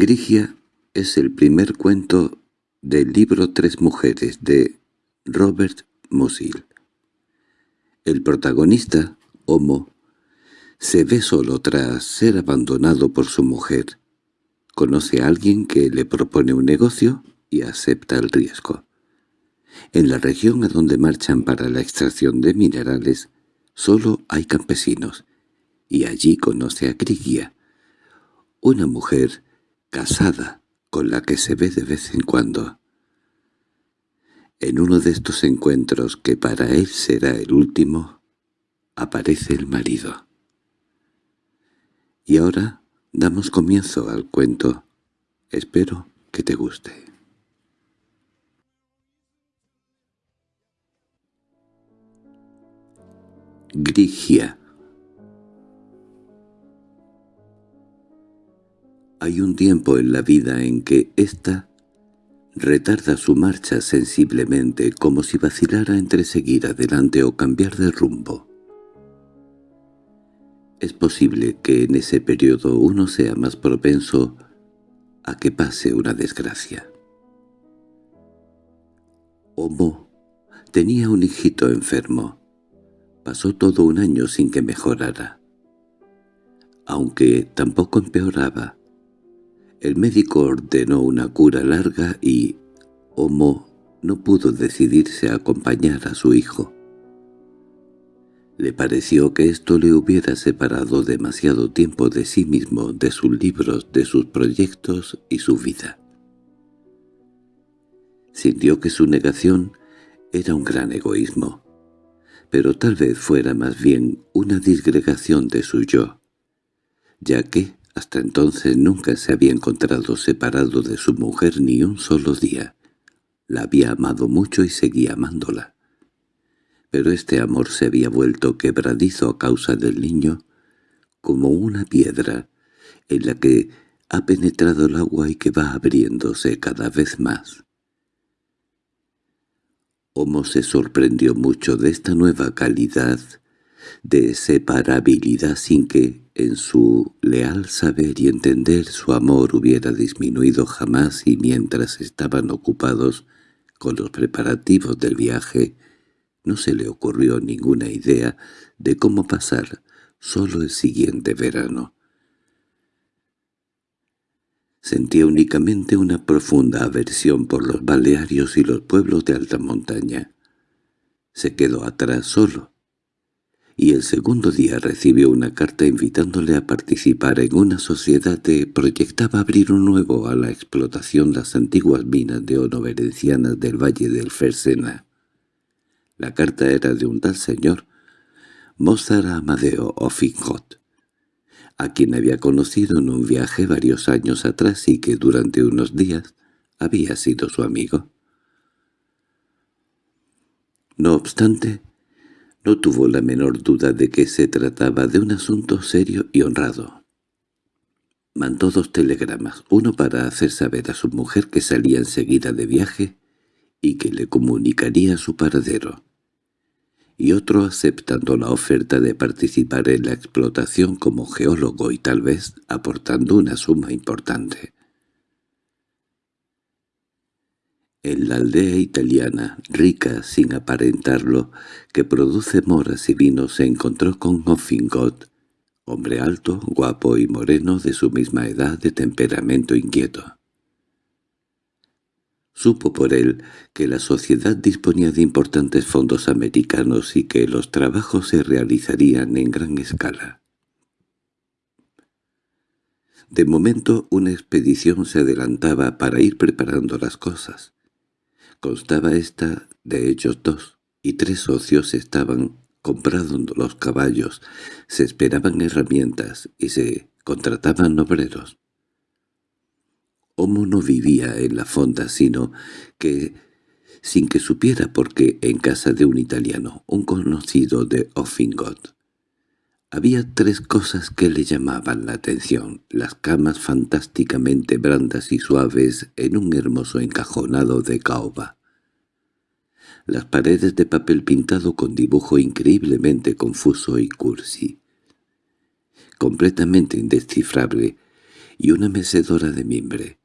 Grigia es el primer cuento del libro Tres mujeres de Robert Musil. El protagonista, Homo, se ve solo tras ser abandonado por su mujer. Conoce a alguien que le propone un negocio y acepta el riesgo. En la región a donde marchan para la extracción de minerales, solo hay campesinos, y allí conoce a Grigia, una mujer casada con la que se ve de vez en cuando. En uno de estos encuentros, que para él será el último, aparece el marido. Y ahora damos comienzo al cuento. Espero que te guste. Grigia Hay un tiempo en la vida en que ésta retarda su marcha sensiblemente como si vacilara entre seguir adelante o cambiar de rumbo. Es posible que en ese periodo uno sea más propenso a que pase una desgracia. Homo tenía un hijito enfermo. Pasó todo un año sin que mejorara. Aunque tampoco empeoraba, el médico ordenó una cura larga y Homo no pudo decidirse a acompañar a su hijo. Le pareció que esto le hubiera separado demasiado tiempo de sí mismo, de sus libros, de sus proyectos y su vida. Sintió que su negación era un gran egoísmo, pero tal vez fuera más bien una disgregación de su yo, ya que, hasta entonces nunca se había encontrado separado de su mujer ni un solo día. La había amado mucho y seguía amándola. Pero este amor se había vuelto quebradizo a causa del niño, como una piedra en la que ha penetrado el agua y que va abriéndose cada vez más. Homo se sorprendió mucho de esta nueva calidad de separabilidad sin que, en su leal saber y entender, su amor hubiera disminuido jamás y mientras estaban ocupados con los preparativos del viaje, no se le ocurrió ninguna idea de cómo pasar solo el siguiente verano. Sentía únicamente una profunda aversión por los Balearios y los pueblos de alta montaña. Se quedó atrás solo, y el segundo día recibió una carta invitándole a participar en una sociedad que proyectaba abrir un nuevo a la explotación las antiguas minas de oro venencianas del valle del Fersena. La carta era de un tal señor, Mozart Amadeo Offinghot, a quien había conocido en un viaje varios años atrás y que durante unos días había sido su amigo. No obstante, no tuvo la menor duda de que se trataba de un asunto serio y honrado. Mandó dos telegramas, uno para hacer saber a su mujer que salía enseguida de viaje y que le comunicaría su paradero, y otro aceptando la oferta de participar en la explotación como geólogo y tal vez aportando una suma importante. En la aldea italiana, rica sin aparentarlo, que produce moras y vinos, se encontró con Offingot, hombre alto, guapo y moreno de su misma edad de temperamento inquieto. Supo por él que la sociedad disponía de importantes fondos americanos y que los trabajos se realizarían en gran escala. De momento una expedición se adelantaba para ir preparando las cosas. Constaba esta de ellos dos, y tres socios estaban comprando los caballos, se esperaban herramientas y se contrataban obreros. Homo no vivía en la fonda, sino que, sin que supiera por qué, en casa de un italiano, un conocido de Offingot, había tres cosas que le llamaban la atención, las camas fantásticamente brandas y suaves en un hermoso encajonado de caoba. Las paredes de papel pintado con dibujo increíblemente confuso y cursi. Completamente indescifrable, y una mecedora de mimbre.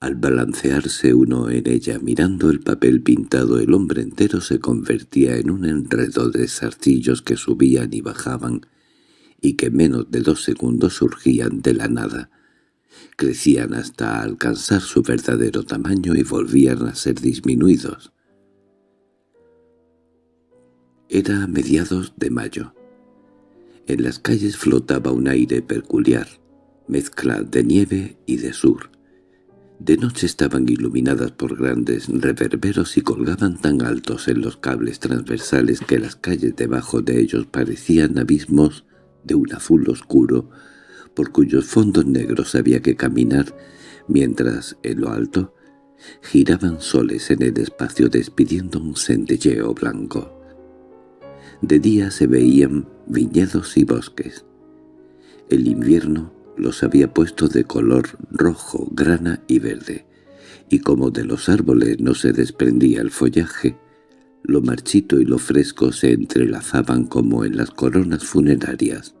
Al balancearse uno en ella mirando el papel pintado el hombre entero se convertía en un enredo de zarcillos que subían y bajaban y que menos de dos segundos surgían de la nada. Crecían hasta alcanzar su verdadero tamaño y volvían a ser disminuidos. Era mediados de mayo. En las calles flotaba un aire peculiar, mezcla de nieve y de sur. De noche estaban iluminadas por grandes reverberos y colgaban tan altos en los cables transversales que las calles debajo de ellos parecían abismos de un azul oscuro, por cuyos fondos negros había que caminar, mientras, en lo alto, giraban soles en el espacio despidiendo un centelleo blanco. De día se veían viñedos y bosques. El invierno los había puesto de color rojo, grana y verde, y como de los árboles no se desprendía el follaje, lo marchito y lo fresco se entrelazaban como en las coronas funerarias.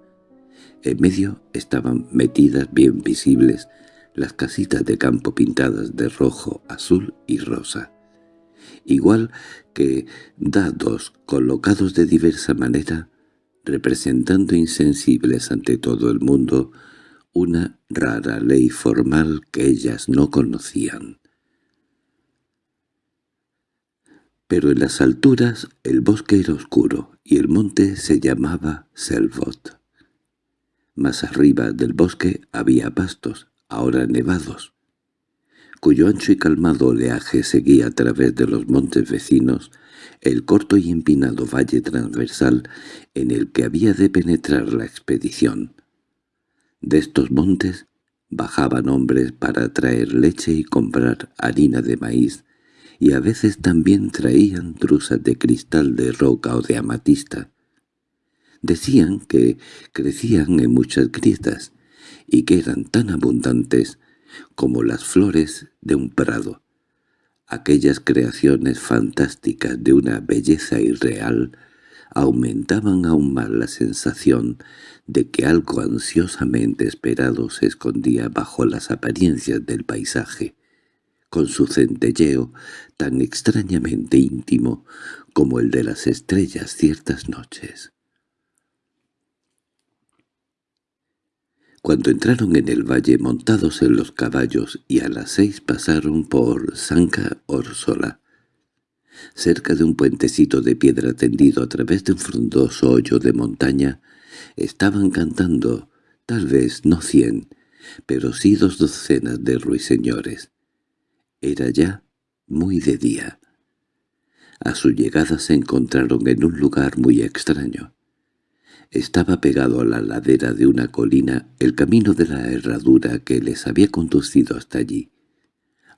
En medio estaban metidas bien visibles las casitas de campo pintadas de rojo, azul y rosa. Igual que dados colocados de diversa manera, representando insensibles ante todo el mundo una rara ley formal que ellas no conocían. Pero en las alturas el bosque era oscuro y el monte se llamaba Selvot. Más arriba del bosque había pastos, ahora nevados, cuyo ancho y calmado oleaje seguía a través de los montes vecinos el corto y empinado valle transversal en el que había de penetrar la expedición. De estos montes bajaban hombres para traer leche y comprar harina de maíz, y a veces también traían truzas de cristal de roca o de amatista. Decían que crecían en muchas grietas y que eran tan abundantes como las flores de un prado. Aquellas creaciones fantásticas de una belleza irreal aumentaban aún más la sensación de que algo ansiosamente esperado se escondía bajo las apariencias del paisaje, con su centelleo tan extrañamente íntimo como el de las estrellas ciertas noches. Cuando entraron en el valle montados en los caballos y a las seis pasaron por Sanca Orsola, cerca de un puentecito de piedra tendido a través de un frondoso hoyo de montaña, estaban cantando, tal vez no cien, pero sí dos docenas de ruiseñores. Era ya muy de día. A su llegada se encontraron en un lugar muy extraño. Estaba pegado a la ladera de una colina el camino de la herradura que les había conducido hasta allí.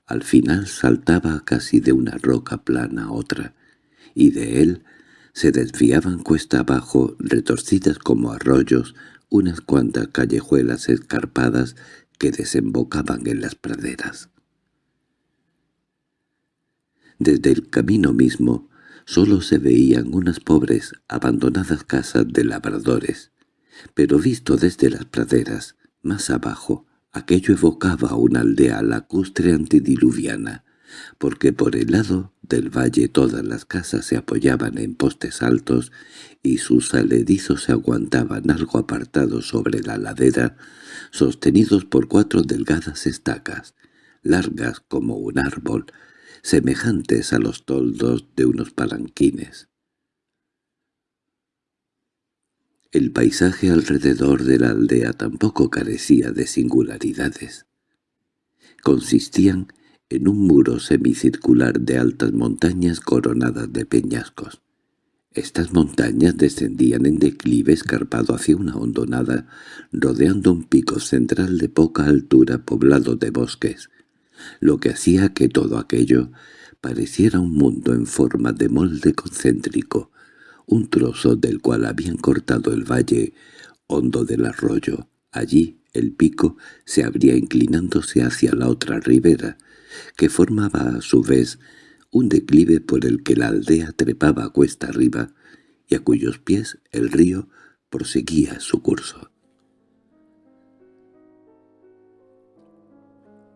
Al final saltaba casi de una roca plana a otra, y de él se desviaban cuesta abajo, retorcidas como arroyos, unas cuantas callejuelas escarpadas que desembocaban en las praderas. Desde el camino mismo Solo se veían unas pobres, abandonadas casas de labradores, pero visto desde las praderas, más abajo, aquello evocaba una aldea lacustre antediluviana, porque por el lado del valle todas las casas se apoyaban en postes altos y sus aledizos se aguantaban algo apartados sobre la ladera, sostenidos por cuatro delgadas estacas, largas como un árbol, semejantes a los toldos de unos palanquines. El paisaje alrededor de la aldea tampoco carecía de singularidades. Consistían en un muro semicircular de altas montañas coronadas de peñascos. Estas montañas descendían en declive escarpado hacia una hondonada, rodeando un pico central de poca altura poblado de bosques, lo que hacía que todo aquello pareciera un mundo en forma de molde concéntrico, un trozo del cual habían cortado el valle hondo del arroyo. Allí el pico se abría inclinándose hacia la otra ribera, que formaba a su vez un declive por el que la aldea trepaba cuesta arriba y a cuyos pies el río proseguía su curso.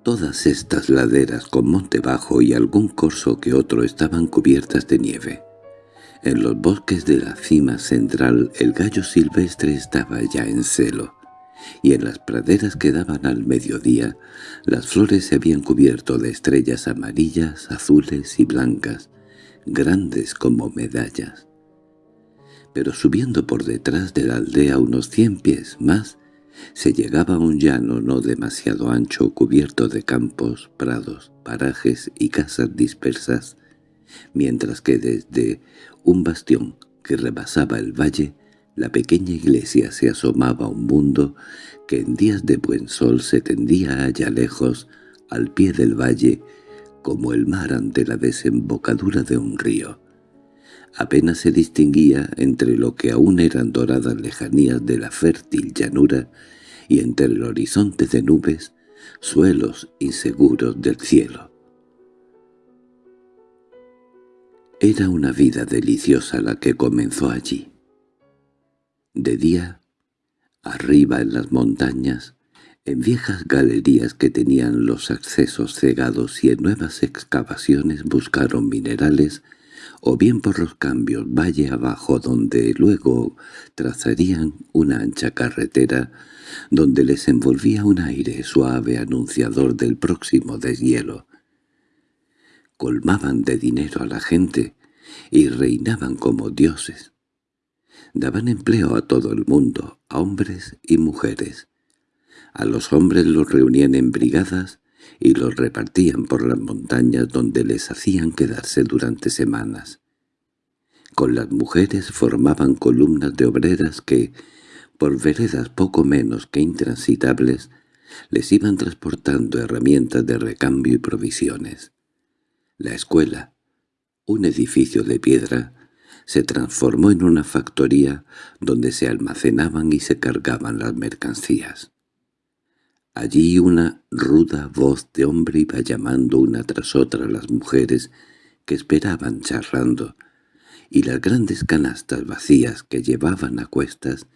Todas estas laderas con monte bajo y algún corso que otro estaban cubiertas de nieve. En los bosques de la cima central el gallo silvestre estaba ya en celo, y en las praderas que daban al mediodía las flores se habían cubierto de estrellas amarillas, azules y blancas, grandes como medallas. Pero subiendo por detrás de la aldea unos cien pies más, se llegaba a un llano no demasiado ancho cubierto de campos, prados, parajes y casas dispersas, mientras que desde un bastión que rebasaba el valle, la pequeña iglesia se asomaba a un mundo que en días de buen sol se tendía allá lejos, al pie del valle, como el mar ante la desembocadura de un río. Apenas se distinguía entre lo que aún eran doradas lejanías de la fértil llanura y entre el horizonte de nubes, suelos inseguros del cielo. Era una vida deliciosa la que comenzó allí. De día, arriba en las montañas, en viejas galerías que tenían los accesos cegados y en nuevas excavaciones buscaron minerales o bien por los cambios valle abajo donde luego trazarían una ancha carretera donde les envolvía un aire suave anunciador del próximo deshielo. Colmaban de dinero a la gente y reinaban como dioses. Daban empleo a todo el mundo, a hombres y mujeres. A los hombres los reunían en brigadas y los repartían por las montañas donde les hacían quedarse durante semanas. Con las mujeres formaban columnas de obreras que, por veredas poco menos que intransitables, les iban transportando herramientas de recambio y provisiones. La escuela, un edificio de piedra, se transformó en una factoría donde se almacenaban y se cargaban las mercancías. Allí una ruda voz de hombre iba llamando una tras otra a las mujeres que esperaban charlando, y las grandes canastas vacías que llevaban a cuestas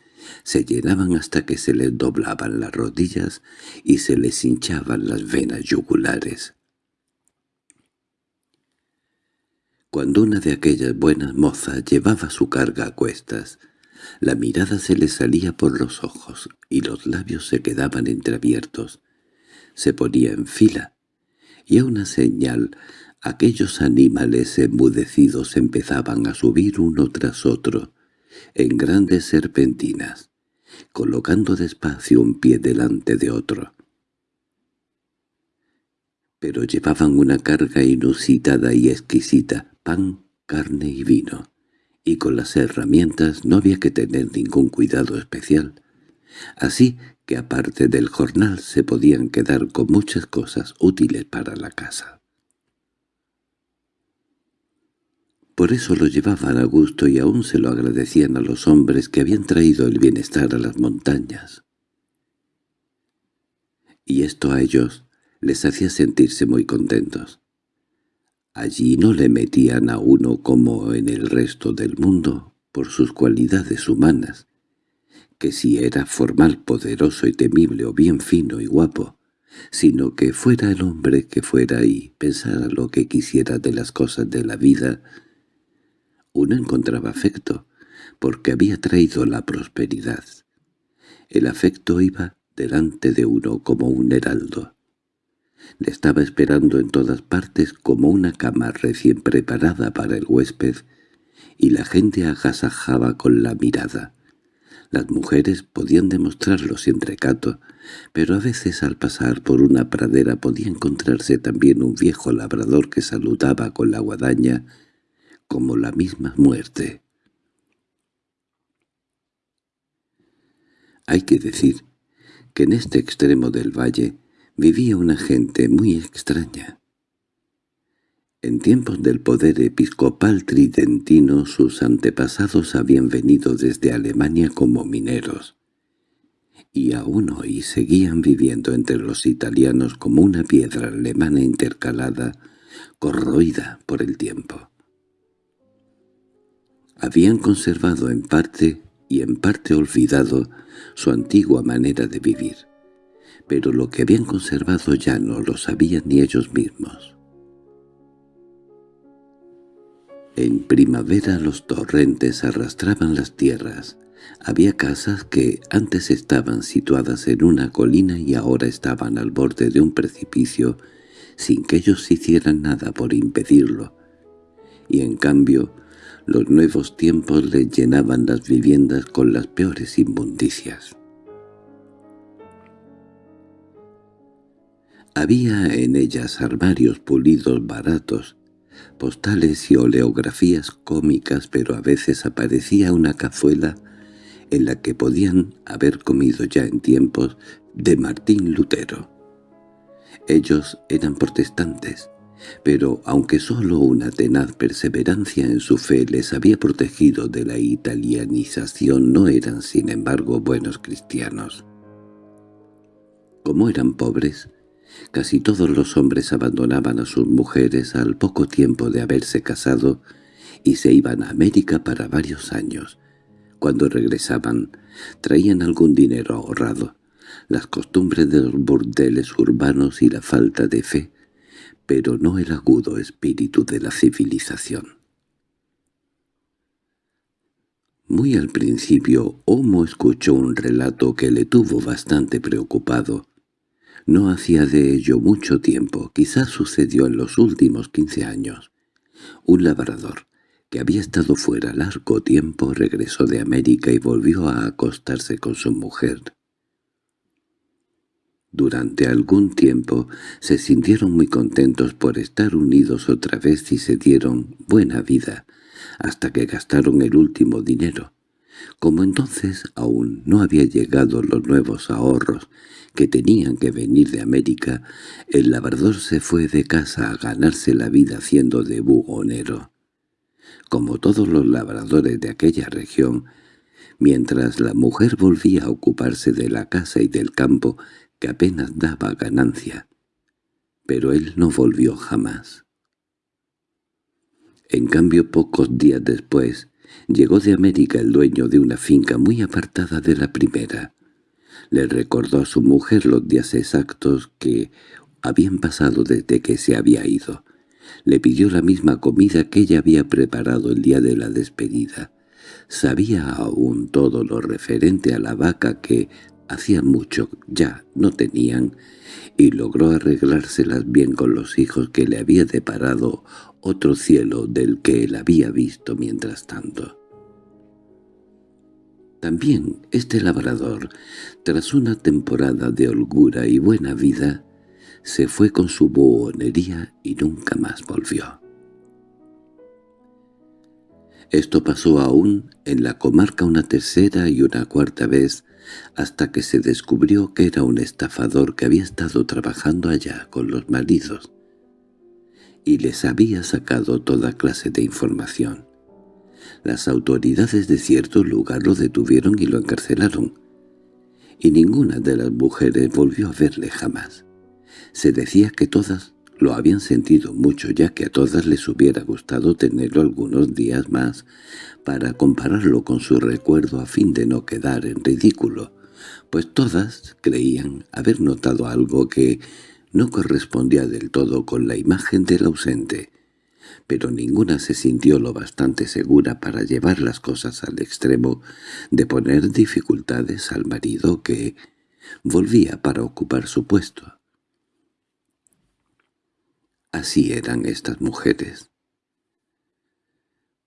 se llenaban hasta que se les doblaban las rodillas y se les hinchaban las venas yugulares. Cuando una de aquellas buenas mozas llevaba su carga a cuestas, la mirada se le salía por los ojos y los labios se quedaban entreabiertos. Se ponía en fila, y a una señal aquellos animales enmudecidos empezaban a subir uno tras otro, en grandes serpentinas, colocando despacio un pie delante de otro. Pero llevaban una carga inusitada y exquisita, pan, carne y vino y con las herramientas no había que tener ningún cuidado especial. Así que aparte del jornal se podían quedar con muchas cosas útiles para la casa. Por eso lo llevaban a gusto y aún se lo agradecían a los hombres que habían traído el bienestar a las montañas. Y esto a ellos les hacía sentirse muy contentos. Allí no le metían a uno como en el resto del mundo, por sus cualidades humanas, que si era formal, poderoso y temible o bien fino y guapo, sino que fuera el hombre que fuera y pensara lo que quisiera de las cosas de la vida, uno encontraba afecto, porque había traído la prosperidad. El afecto iba delante de uno como un heraldo. Le estaba esperando en todas partes como una cama recién preparada para el huésped, y la gente agasajaba con la mirada. Las mujeres podían demostrarlo sin recato, pero a veces al pasar por una pradera podía encontrarse también un viejo labrador que saludaba con la guadaña como la misma muerte. Hay que decir que en este extremo del valle vivía una gente muy extraña. En tiempos del poder episcopal tridentino sus antepasados habían venido desde Alemania como mineros, y aún hoy seguían viviendo entre los italianos como una piedra alemana intercalada, corroída por el tiempo. Habían conservado en parte y en parte olvidado su antigua manera de vivir pero lo que habían conservado ya no lo sabían ni ellos mismos. En primavera los torrentes arrastraban las tierras. Había casas que antes estaban situadas en una colina y ahora estaban al borde de un precipicio sin que ellos hicieran nada por impedirlo. Y en cambio, los nuevos tiempos les llenaban las viviendas con las peores inmundicias. Había en ellas armarios pulidos baratos, postales y oleografías cómicas, pero a veces aparecía una cazuela en la que podían haber comido ya en tiempos de Martín Lutero. Ellos eran protestantes, pero aunque sólo una tenaz perseverancia en su fe les había protegido de la italianización, no eran sin embargo buenos cristianos. Como eran pobres, Casi todos los hombres abandonaban a sus mujeres al poco tiempo de haberse casado y se iban a América para varios años. Cuando regresaban, traían algún dinero ahorrado, las costumbres de los burdeles urbanos y la falta de fe, pero no el agudo espíritu de la civilización. Muy al principio, Homo escuchó un relato que le tuvo bastante preocupado, no hacía de ello mucho tiempo, quizás sucedió en los últimos quince años. Un labrador, que había estado fuera largo tiempo, regresó de América y volvió a acostarse con su mujer. Durante algún tiempo se sintieron muy contentos por estar unidos otra vez y se dieron buena vida, hasta que gastaron el último dinero. Como entonces aún no había llegado los nuevos ahorros que tenían que venir de América, el labrador se fue de casa a ganarse la vida haciendo de bugonero. Como todos los labradores de aquella región, mientras la mujer volvía a ocuparse de la casa y del campo, que apenas daba ganancia. Pero él no volvió jamás. En cambio, pocos días después, llegó de América el dueño de una finca muy apartada de la primera, le recordó a su mujer los días exactos que habían pasado desde que se había ido. Le pidió la misma comida que ella había preparado el día de la despedida. Sabía aún todo lo referente a la vaca que hacía mucho ya no tenían, y logró arreglárselas bien con los hijos que le había deparado otro cielo del que él había visto mientras tanto. También este labrador, tras una temporada de holgura y buena vida, se fue con su buhonería y nunca más volvió. Esto pasó aún en la comarca una tercera y una cuarta vez, hasta que se descubrió que era un estafador que había estado trabajando allá con los maridos, y les había sacado toda clase de información. Las autoridades de cierto lugar lo detuvieron y lo encarcelaron, y ninguna de las mujeres volvió a verle jamás. Se decía que todas lo habían sentido mucho ya que a todas les hubiera gustado tenerlo algunos días más para compararlo con su recuerdo a fin de no quedar en ridículo, pues todas creían haber notado algo que no correspondía del todo con la imagen del ausente, pero ninguna se sintió lo bastante segura para llevar las cosas al extremo de poner dificultades al marido que volvía para ocupar su puesto. Así eran estas mujeres.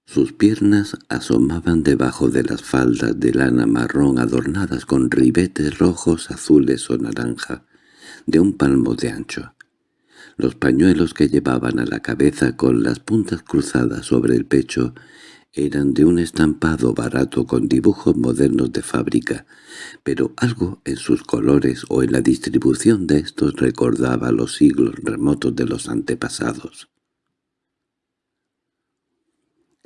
Sus piernas asomaban debajo de las faldas de lana marrón adornadas con ribetes rojos, azules o naranja, de un palmo de ancho. Los pañuelos que llevaban a la cabeza con las puntas cruzadas sobre el pecho eran de un estampado barato con dibujos modernos de fábrica, pero algo en sus colores o en la distribución de estos recordaba los siglos remotos de los antepasados.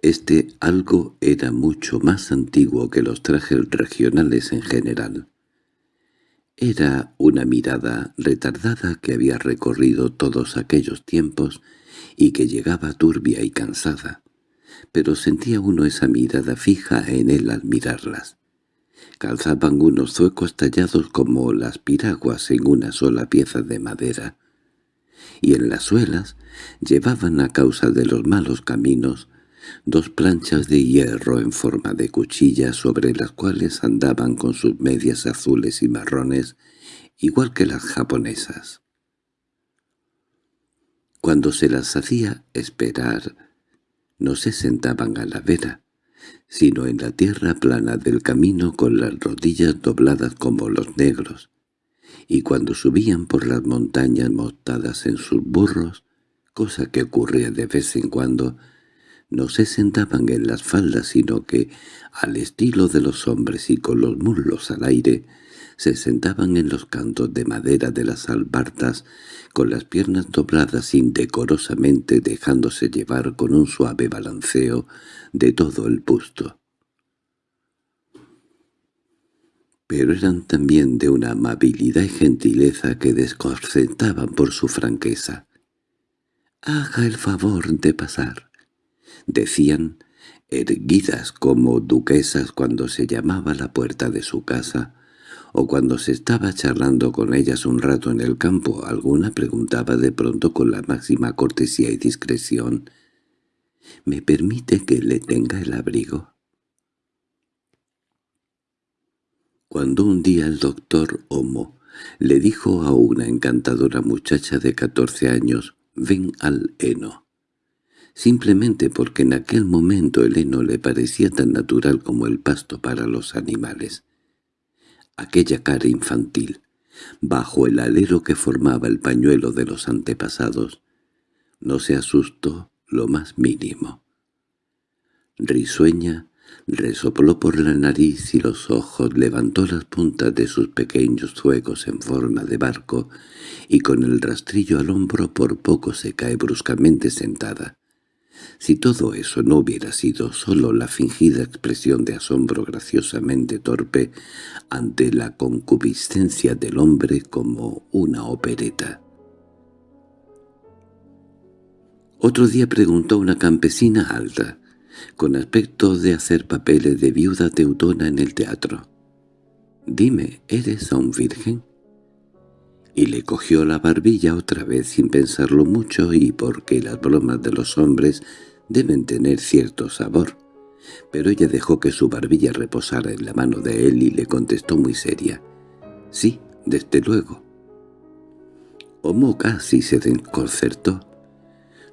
Este algo era mucho más antiguo que los trajes regionales en general. Era una mirada retardada que había recorrido todos aquellos tiempos y que llegaba turbia y cansada, pero sentía uno esa mirada fija en él al mirarlas. Calzaban unos zuecos tallados como las piraguas en una sola pieza de madera, y en las suelas llevaban a causa de los malos caminos dos planchas de hierro en forma de cuchilla sobre las cuales andaban con sus medias azules y marrones, igual que las japonesas. Cuando se las hacía esperar, no se sentaban a la vera, sino en la tierra plana del camino con las rodillas dobladas como los negros, y cuando subían por las montañas montadas en sus burros, cosa que ocurría de vez en cuando, no se sentaban en las faldas sino que, al estilo de los hombres y con los muslos al aire, se sentaban en los cantos de madera de las albartas con las piernas dobladas indecorosamente dejándose llevar con un suave balanceo de todo el busto. Pero eran también de una amabilidad y gentileza que desconcertaban por su franqueza. «Haga el favor de pasar», decían, erguidas como duquesas cuando se llamaba la puerta de su casa, o cuando se estaba charlando con ellas un rato en el campo, alguna preguntaba de pronto con la máxima cortesía y discreción, «¿Me permite que le tenga el abrigo?» Cuando un día el doctor Homo le dijo a una encantadora muchacha de catorce años, «Ven al heno», simplemente porque en aquel momento el heno le parecía tan natural como el pasto para los animales aquella cara infantil, bajo el alero que formaba el pañuelo de los antepasados, no se asustó lo más mínimo. Risueña, resopló por la nariz y los ojos, levantó las puntas de sus pequeños zuecos en forma de barco, y con el rastrillo al hombro por poco se cae bruscamente sentada. Si todo eso no hubiera sido sólo la fingida expresión de asombro graciosamente torpe ante la concupiscencia del hombre como una opereta. Otro día preguntó una campesina alta, con aspecto de hacer papeles de viuda teutona en el teatro. «Dime, ¿eres aún virgen?» Y le cogió la barbilla otra vez sin pensarlo mucho y porque las bromas de los hombres deben tener cierto sabor. Pero ella dejó que su barbilla reposara en la mano de él y le contestó muy seria. «Sí, desde luego». Homo casi se desconcertó.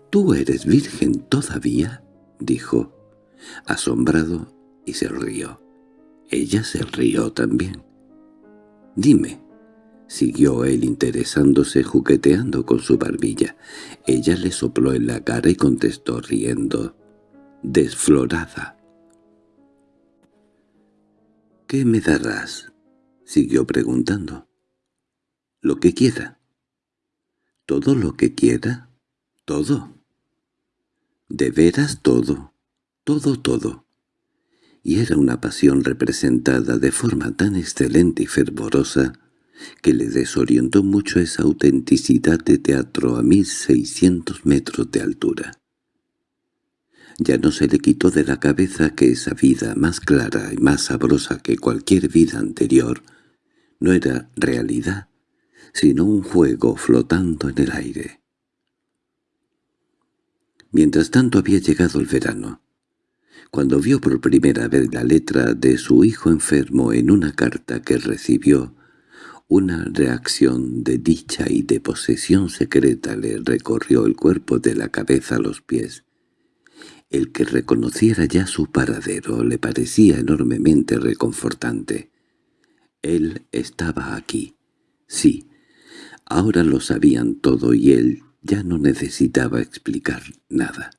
«¿Tú eres virgen todavía?» dijo, asombrado, y se rió. Ella se rió también. «Dime», Siguió él interesándose jugueteando con su barbilla. Ella le sopló en la cara y contestó riendo. Desflorada. —¿Qué me darás? —siguió preguntando. —Lo que quiera. —¿Todo lo que quiera? —Todo. —¿De veras todo? —Todo, todo. Y era una pasión representada de forma tan excelente y fervorosa que le desorientó mucho esa autenticidad de teatro a mil seiscientos metros de altura. Ya no se le quitó de la cabeza que esa vida más clara y más sabrosa que cualquier vida anterior no era realidad, sino un juego flotando en el aire. Mientras tanto había llegado el verano. Cuando vio por primera vez la letra de su hijo enfermo en una carta que recibió, una reacción de dicha y de posesión secreta le recorrió el cuerpo de la cabeza a los pies. El que reconociera ya su paradero le parecía enormemente reconfortante. Él estaba aquí. Sí, ahora lo sabían todo y él ya no necesitaba explicar nada.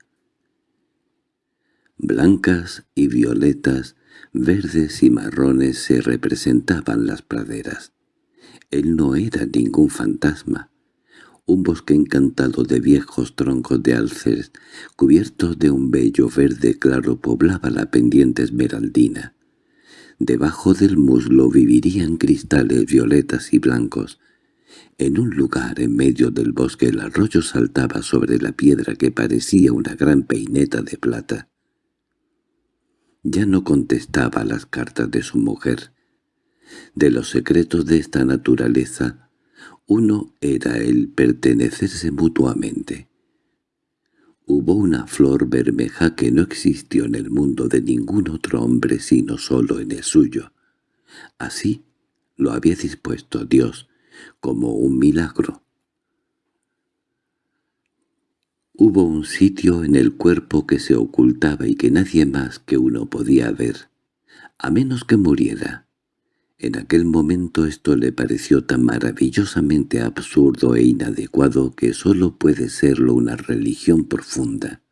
Blancas y violetas, verdes y marrones se representaban las praderas. Él no era ningún fantasma. Un bosque encantado de viejos troncos de alces, cubiertos de un bello verde claro, poblaba la pendiente esmeraldina. Debajo del muslo vivirían cristales violetas y blancos. En un lugar en medio del bosque el arroyo saltaba sobre la piedra que parecía una gran peineta de plata. Ya no contestaba las cartas de su mujer, De los secretos de esta naturaleza, uno era el pertenecerse mutuamente. Hubo una flor bermeja que no existió en el mundo de ningún otro hombre sino solo en el suyo. Así lo había dispuesto Dios, como un milagro. Hubo un sitio en el cuerpo que se ocultaba y que nadie más que uno podía ver, a menos que muriera. En aquel momento esto le pareció tan maravillosamente absurdo e inadecuado que sólo puede serlo una religión profunda.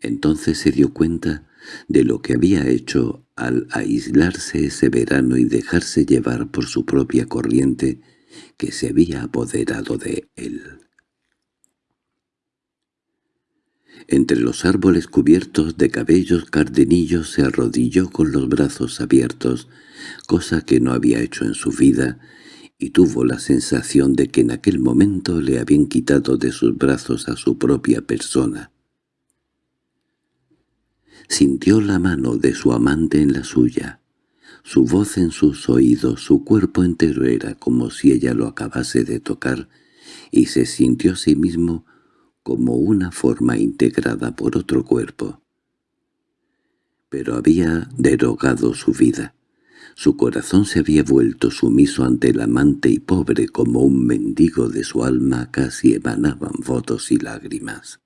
Entonces se dio cuenta de lo que había hecho al aislarse ese verano y dejarse llevar por su propia corriente que se había apoderado de él. Entre los árboles cubiertos de cabellos cardenillos se arrodilló con los brazos abiertos, cosa que no había hecho en su vida, y tuvo la sensación de que en aquel momento le habían quitado de sus brazos a su propia persona. Sintió la mano de su amante en la suya, su voz en sus oídos, su cuerpo entero era como si ella lo acabase de tocar, y se sintió a sí mismo como una forma integrada por otro cuerpo. Pero había derogado su vida. Su corazón se había vuelto sumiso ante el amante y pobre como un mendigo de su alma casi emanaban votos y lágrimas.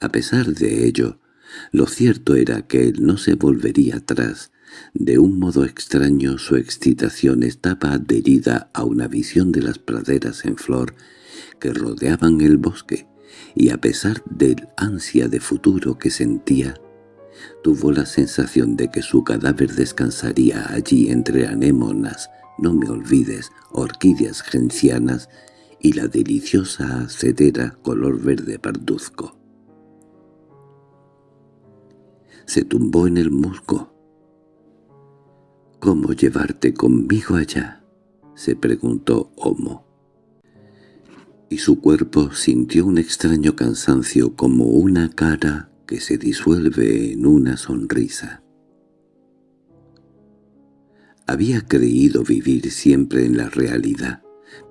A pesar de ello, lo cierto era que él no se volvería atrás. De un modo extraño su excitación estaba adherida a una visión de las praderas en flor que rodeaban el bosque, y a pesar del ansia de futuro que sentía, tuvo la sensación de que su cadáver descansaría allí entre anémonas, no me olvides, orquídeas gencianas y la deliciosa acedera color verde parduzco. Se tumbó en el musgo. —¿Cómo llevarte conmigo allá? —se preguntó Homo y su cuerpo sintió un extraño cansancio como una cara que se disuelve en una sonrisa. Había creído vivir siempre en la realidad,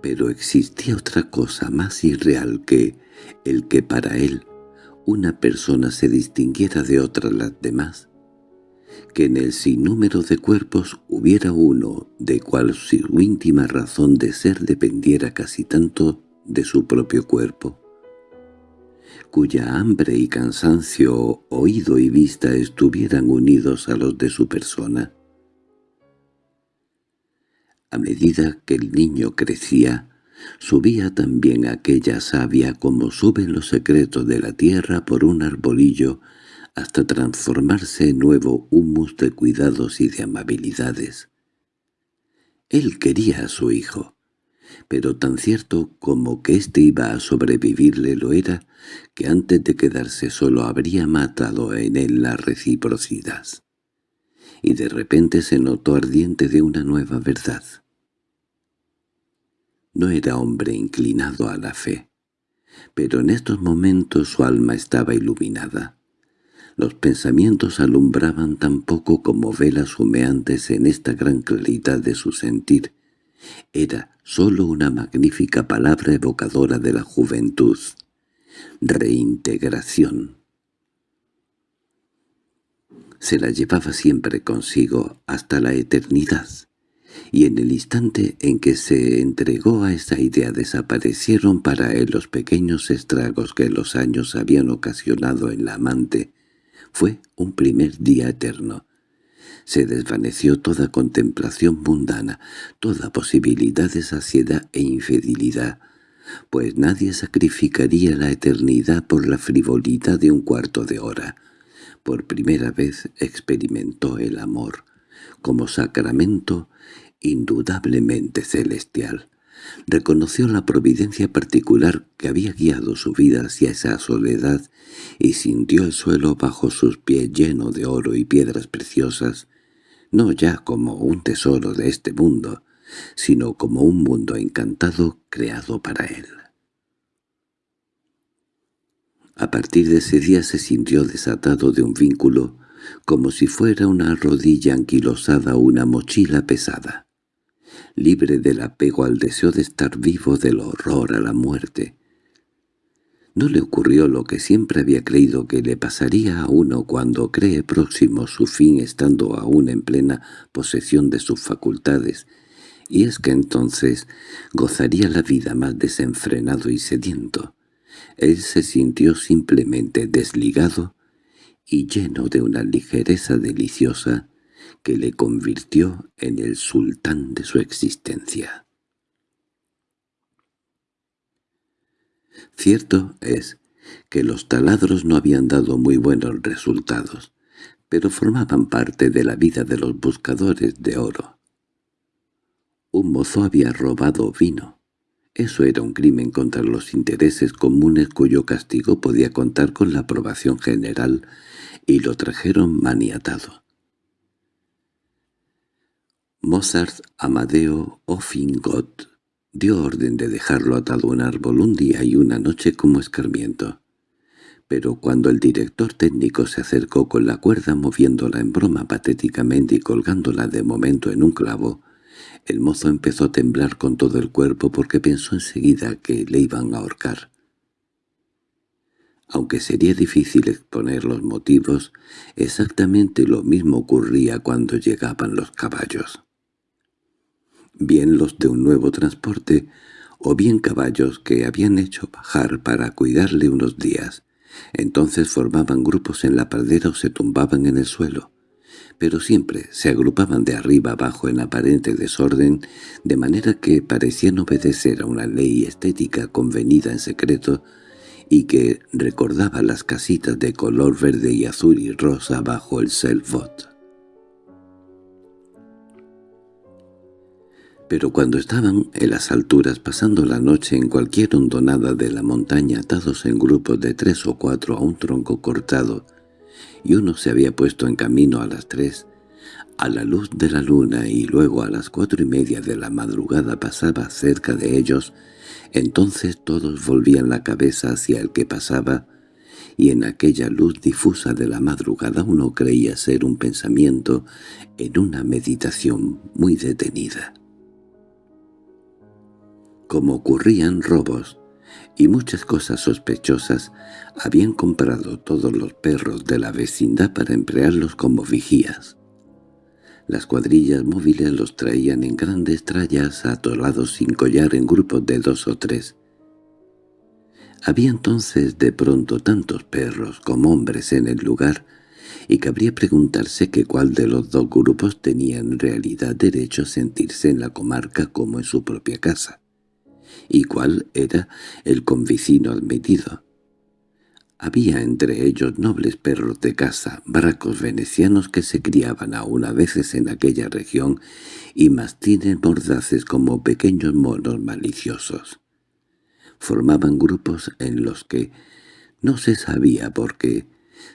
pero existía otra cosa más irreal que el que para él una persona se distinguiera de otras las demás, que en el sinnúmero de cuerpos hubiera uno de cual su íntima razón de ser dependiera casi tanto de su propio cuerpo, cuya hambre y cansancio, oído y vista estuvieran unidos a los de su persona. A medida que el niño crecía, subía también aquella savia como suben los secretos de la tierra por un arbolillo hasta transformarse en nuevo humus de cuidados y de amabilidades. Él quería a su hijo, pero tan cierto como que éste iba a sobrevivirle lo era, que antes de quedarse solo habría matado en él la reciprocidad. Y de repente se notó ardiente de una nueva verdad. No era hombre inclinado a la fe, pero en estos momentos su alma estaba iluminada. Los pensamientos alumbraban tan poco como velas humeantes en esta gran claridad de su sentir, era sólo una magnífica palabra evocadora de la juventud. Reintegración. Se la llevaba siempre consigo hasta la eternidad, y en el instante en que se entregó a esa idea desaparecieron para él los pequeños estragos que los años habían ocasionado en la amante. Fue un primer día eterno, se desvaneció toda contemplación mundana, toda posibilidad de saciedad e infidelidad, pues nadie sacrificaría la eternidad por la frivolidad de un cuarto de hora. Por primera vez experimentó el amor, como sacramento indudablemente celestial. Reconoció la providencia particular que había guiado su vida hacia esa soledad y sintió el suelo bajo sus pies lleno de oro y piedras preciosas, no ya como un tesoro de este mundo, sino como un mundo encantado creado para él. A partir de ese día se sintió desatado de un vínculo como si fuera una rodilla anquilosada o una mochila pesada, libre del apego al deseo de estar vivo del horror a la muerte. No le ocurrió lo que siempre había creído que le pasaría a uno cuando cree próximo su fin estando aún en plena posesión de sus facultades, y es que entonces gozaría la vida más desenfrenado y sediento. Él se sintió simplemente desligado y lleno de una ligereza deliciosa que le convirtió en el sultán de su existencia. Cierto es que los taladros no habían dado muy buenos resultados, pero formaban parte de la vida de los buscadores de oro. Un mozo había robado vino. Eso era un crimen contra los intereses comunes cuyo castigo podía contar con la aprobación general, y lo trajeron maniatado. Mozart Amadeo Offingot dio orden de dejarlo atado a un árbol un día y una noche como escarmiento. Pero cuando el director técnico se acercó con la cuerda moviéndola en broma patéticamente y colgándola de momento en un clavo, el mozo empezó a temblar con todo el cuerpo porque pensó enseguida que le iban a ahorcar. Aunque sería difícil exponer los motivos, exactamente lo mismo ocurría cuando llegaban los caballos. Bien los de un nuevo transporte, o bien caballos que habían hecho bajar para cuidarle unos días. Entonces formaban grupos en la pradera o se tumbaban en el suelo pero siempre se agrupaban de arriba abajo en aparente desorden, de manera que parecían obedecer a una ley estética convenida en secreto y que recordaba las casitas de color verde y azul y rosa bajo el selvot. Pero cuando estaban en las alturas pasando la noche en cualquier hondonada de la montaña atados en grupos de tres o cuatro a un tronco cortado, y uno se había puesto en camino a las tres, a la luz de la luna y luego a las cuatro y media de la madrugada pasaba cerca de ellos, entonces todos volvían la cabeza hacia el que pasaba, y en aquella luz difusa de la madrugada uno creía ser un pensamiento en una meditación muy detenida. Como ocurrían robos, y muchas cosas sospechosas, habían comprado todos los perros de la vecindad para emplearlos como vigías. Las cuadrillas móviles los traían en grandes trallas atolados sin collar en grupos de dos o tres. Había entonces de pronto tantos perros como hombres en el lugar, y cabría preguntarse que cuál de los dos grupos tenía en realidad derecho a sentirse en la comarca como en su propia casa y cuál era el convicino admitido. Había entre ellos nobles perros de caza, barracos venecianos que se criaban aún a veces en aquella región y mastines mordaces como pequeños monos maliciosos. Formaban grupos en los que no se sabía por qué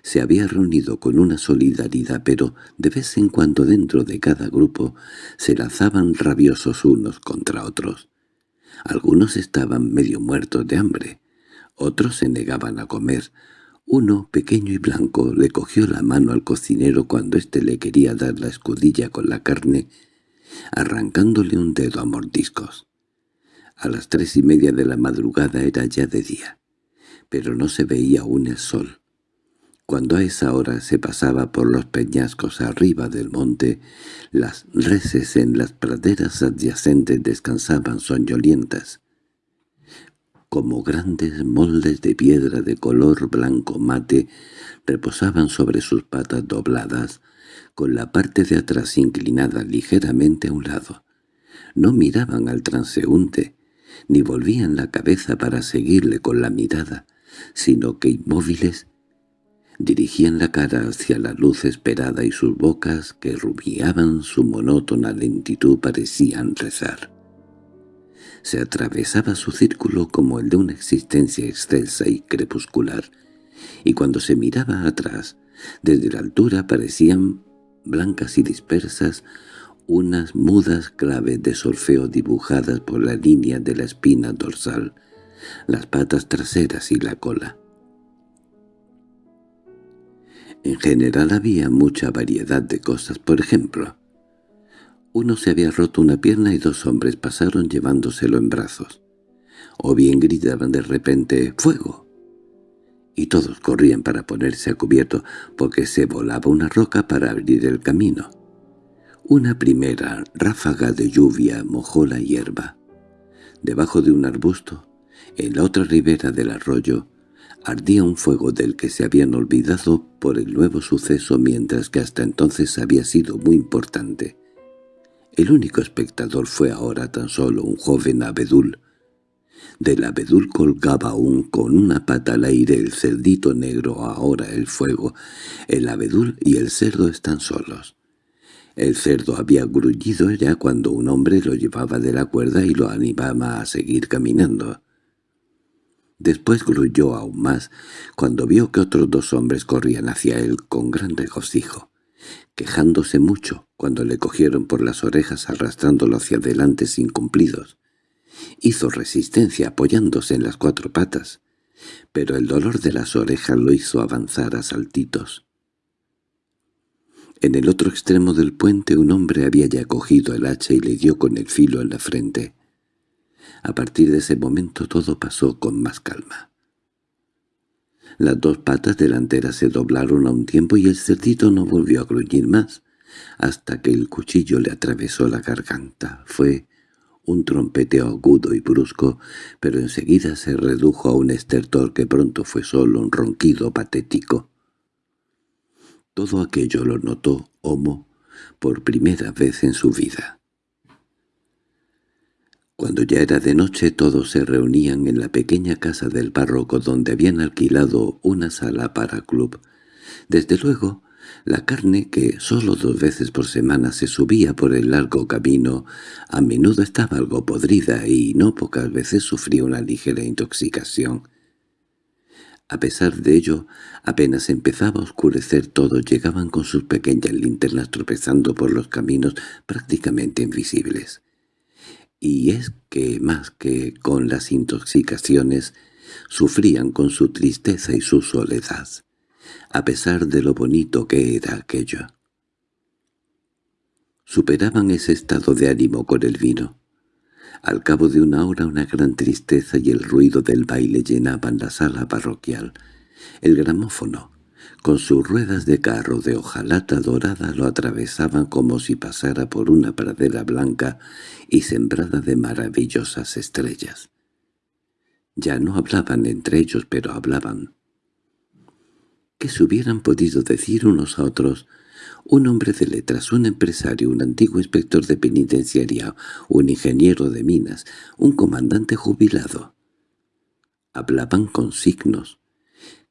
se había reunido con una solidaridad, pero de vez en cuando dentro de cada grupo se lanzaban rabiosos unos contra otros. Algunos estaban medio muertos de hambre, otros se negaban a comer. Uno, pequeño y blanco, le cogió la mano al cocinero cuando éste le quería dar la escudilla con la carne, arrancándole un dedo a mordiscos. A las tres y media de la madrugada era ya de día, pero no se veía aún el sol. Cuando a esa hora se pasaba por los peñascos arriba del monte, las reses en las praderas adyacentes descansaban soñolientas. Como grandes moldes de piedra de color blanco mate reposaban sobre sus patas dobladas, con la parte de atrás inclinada ligeramente a un lado. No miraban al transeúnte, ni volvían la cabeza para seguirle con la mirada, sino que inmóviles dirigían la cara hacia la luz esperada y sus bocas, que rubiaban su monótona lentitud, parecían rezar. Se atravesaba su círculo como el de una existencia excelsa y crepuscular, y cuando se miraba atrás, desde la altura parecían blancas y dispersas unas mudas claves de solfeo dibujadas por la línea de la espina dorsal, las patas traseras y la cola. En general había mucha variedad de cosas, por ejemplo. Uno se había roto una pierna y dos hombres pasaron llevándoselo en brazos. O bien gritaban de repente ¡Fuego! y todos corrían para ponerse a cubierto porque se volaba una roca para abrir el camino. Una primera ráfaga de lluvia mojó la hierba. Debajo de un arbusto, en la otra ribera del arroyo, ardía un fuego del que se habían olvidado por el nuevo suceso mientras que hasta entonces había sido muy importante. El único espectador fue ahora tan solo un joven abedul, del abedul colgaba aún con una pata al aire el cerdito negro, ahora el fuego. El abedul y el cerdo están solos. El cerdo había grullido ya cuando un hombre lo llevaba de la cuerda y lo animaba a seguir caminando. Después grulló aún más cuando vio que otros dos hombres corrían hacia él con gran regocijo, quejándose mucho cuando le cogieron por las orejas arrastrándolo hacia adelante sin cumplidos. Hizo resistencia apoyándose en las cuatro patas, pero el dolor de las orejas lo hizo avanzar a saltitos. En el otro extremo del puente un hombre había ya cogido el hacha y le dio con el filo en la frente. A partir de ese momento todo pasó con más calma. Las dos patas delanteras se doblaron a un tiempo y el cerdito no volvió a gruñir más, hasta que el cuchillo le atravesó la garganta. Fue un trompeteo agudo y brusco, pero enseguida se redujo a un estertor que pronto fue solo un ronquido patético. Todo aquello lo notó Homo por primera vez en su vida. Cuando ya era de noche todos se reunían en la pequeña casa del párroco donde habían alquilado una sala para club. Desde luego, la carne, que solo dos veces por semana se subía por el largo camino, a menudo estaba algo podrida y no pocas veces sufría una ligera intoxicación. A pesar de ello, apenas empezaba a oscurecer todos llegaban con sus pequeñas linternas tropezando por los caminos prácticamente invisibles. Y es que más que con las intoxicaciones, sufrían con su tristeza y su soledad a pesar de lo bonito que era aquello. Superaban ese estado de ánimo con el vino. Al cabo de una hora una gran tristeza y el ruido del baile llenaban la sala parroquial. El gramófono, con sus ruedas de carro de hojalata dorada, lo atravesaban como si pasara por una pradera blanca y sembrada de maravillosas estrellas. Ya no hablaban entre ellos, pero hablaban que se hubieran podido decir unos a otros un hombre de letras, un empresario, un antiguo inspector de penitenciaria, un ingeniero de minas, un comandante jubilado. Hablaban con signos,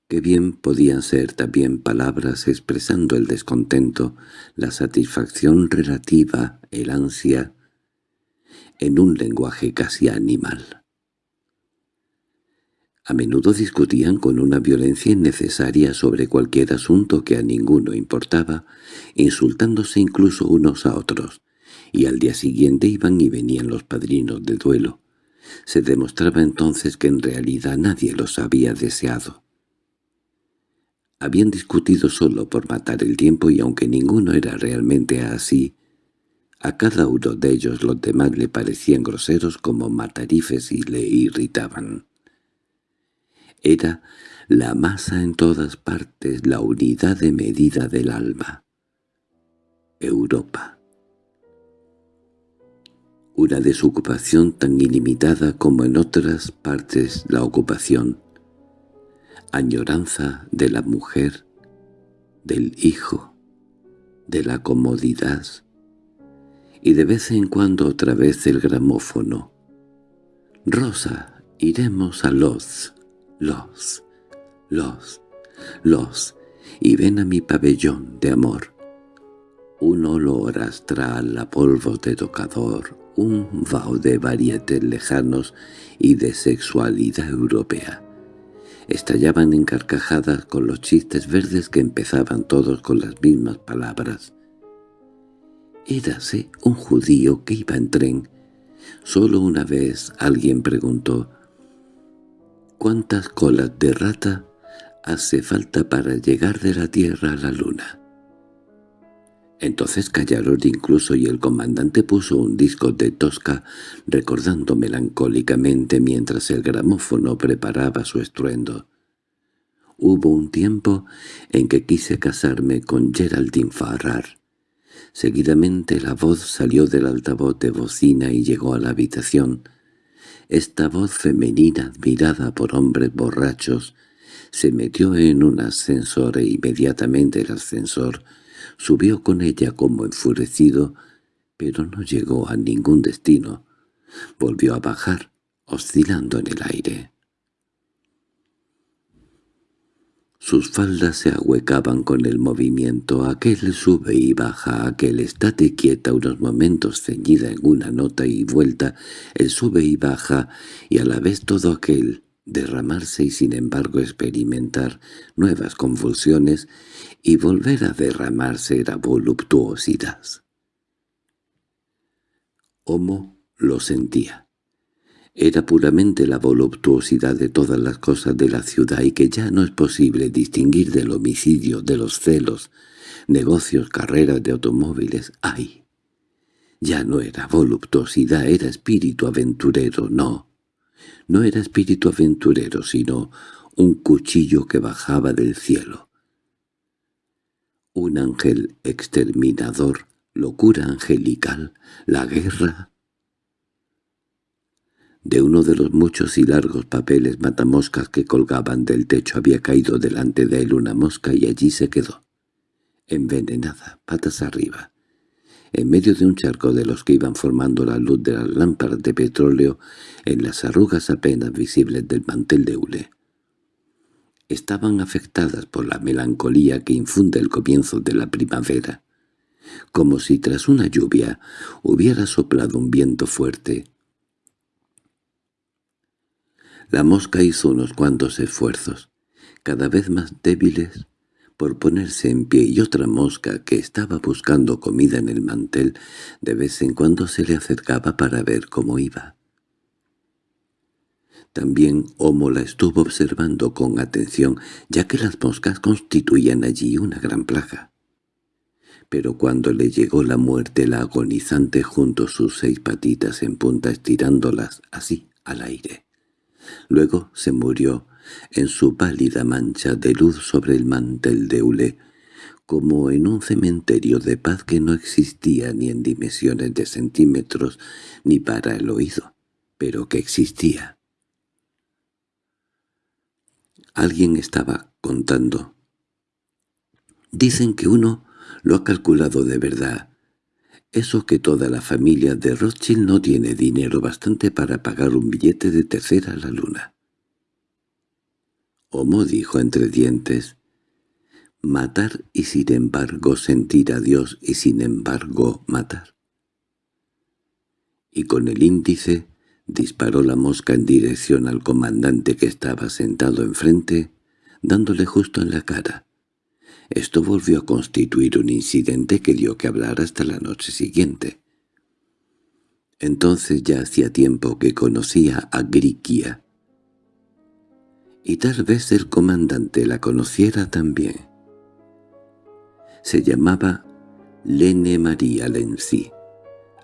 que bien podían ser también palabras expresando el descontento, la satisfacción relativa, el ansia, en un lenguaje casi animal. A menudo discutían con una violencia innecesaria sobre cualquier asunto que a ninguno importaba, insultándose incluso unos a otros, y al día siguiente iban y venían los padrinos de duelo. Se demostraba entonces que en realidad nadie los había deseado. Habían discutido solo por matar el tiempo y aunque ninguno era realmente así, a cada uno de ellos los demás le parecían groseros como matarifes y le irritaban. Era la masa en todas partes, la unidad de medida del alma. Europa. Una desocupación tan ilimitada como en otras partes la ocupación. Añoranza de la mujer, del hijo, de la comodidad, y de vez en cuando otra vez el gramófono. «Rosa, iremos a Loz» los, los, los, y ven a mi pabellón de amor. Un olor astral a polvo de tocador, un vaho de varietes lejanos y de sexualidad europea. Estallaban en carcajadas con los chistes verdes que empezaban todos con las mismas palabras. Érase un judío que iba en tren. Solo una vez alguien preguntó «¿Cuántas colas de rata hace falta para llegar de la Tierra a la Luna. Entonces callaron incluso y el comandante puso un disco de Tosca recordando melancólicamente mientras el gramófono preparaba su estruendo. Hubo un tiempo en que quise casarme con Geraldine Farrar. Seguidamente la voz salió del altavoz de bocina y llegó a la habitación. Esta voz femenina admirada por hombres borrachos se metió en un ascensor e inmediatamente el ascensor subió con ella como enfurecido, pero no llegó a ningún destino. Volvió a bajar, oscilando en el aire. Sus faldas se ahuecaban con el movimiento, aquel sube y baja, aquel estate quieta unos momentos ceñida en una nota y vuelta, el sube y baja, y a la vez todo aquel derramarse y sin embargo experimentar nuevas convulsiones y volver a derramarse era voluptuosidad. Homo lo sentía. Era puramente la voluptuosidad de todas las cosas de la ciudad y que ya no es posible distinguir del homicidio, de los celos, negocios, carreras de automóviles. ¡Ay! Ya no era voluptuosidad, era espíritu aventurero, no. No era espíritu aventurero, sino un cuchillo que bajaba del cielo. Un ángel exterminador, locura angelical, la guerra. De uno de los muchos y largos papeles matamoscas que colgaban del techo había caído delante de él una mosca y allí se quedó, envenenada, patas arriba en medio de un charco de los que iban formando la luz de las lámparas de petróleo en las arrugas apenas visibles del mantel de hule. Estaban afectadas por la melancolía que infunde el comienzo de la primavera, como si tras una lluvia hubiera soplado un viento fuerte. La mosca hizo unos cuantos esfuerzos, cada vez más débiles, por ponerse en pie y otra mosca que estaba buscando comida en el mantel de vez en cuando se le acercaba para ver cómo iba. También Homo la estuvo observando con atención, ya que las moscas constituían allí una gran plaga. Pero cuando le llegó la muerte la agonizante junto sus seis patitas en punta estirándolas así al aire. Luego se murió en su pálida mancha de luz sobre el mantel de hule, como en un cementerio de paz que no existía ni en dimensiones de centímetros ni para el oído, pero que existía. Alguien estaba contando. Dicen que uno lo ha calculado de verdad. Eso que toda la familia de Rothschild no tiene dinero bastante para pagar un billete de tercera a la luna. Homo dijo entre dientes, «Matar y sin embargo sentir a Dios y sin embargo matar». Y con el índice disparó la mosca en dirección al comandante que estaba sentado enfrente, dándole justo en la cara. Esto volvió a constituir un incidente que dio que hablar hasta la noche siguiente. Entonces ya hacía tiempo que conocía a Griquia, y tal vez el comandante la conociera también. Se llamaba Lene María Lenzi.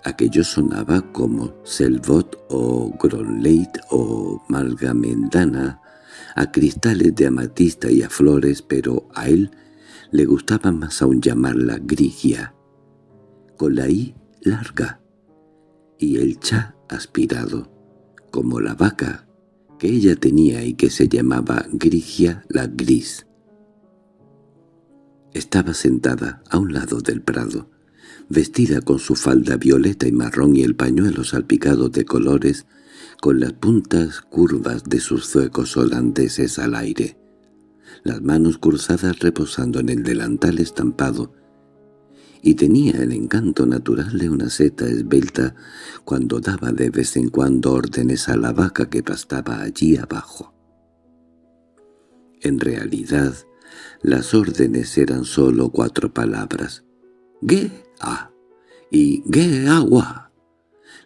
Aquello sonaba como Selvot o Gronleit o Malgamendana, a cristales de amatista y a flores, pero a él le gustaba más aún llamarla Grigia, con la I larga, y el cha aspirado, como la vaca que ella tenía y que se llamaba Grigia la Gris. Estaba sentada a un lado del prado, vestida con su falda violeta y marrón y el pañuelo salpicado de colores, con las puntas curvas de sus zuecos holandeses al aire, las manos cruzadas reposando en el delantal estampado, y tenía el encanto natural de una seta esbelta cuando daba de vez en cuando órdenes a la vaca que pastaba allí abajo. En realidad, las órdenes eran sólo cuatro palabras, «ge-a» y «ge-agua»,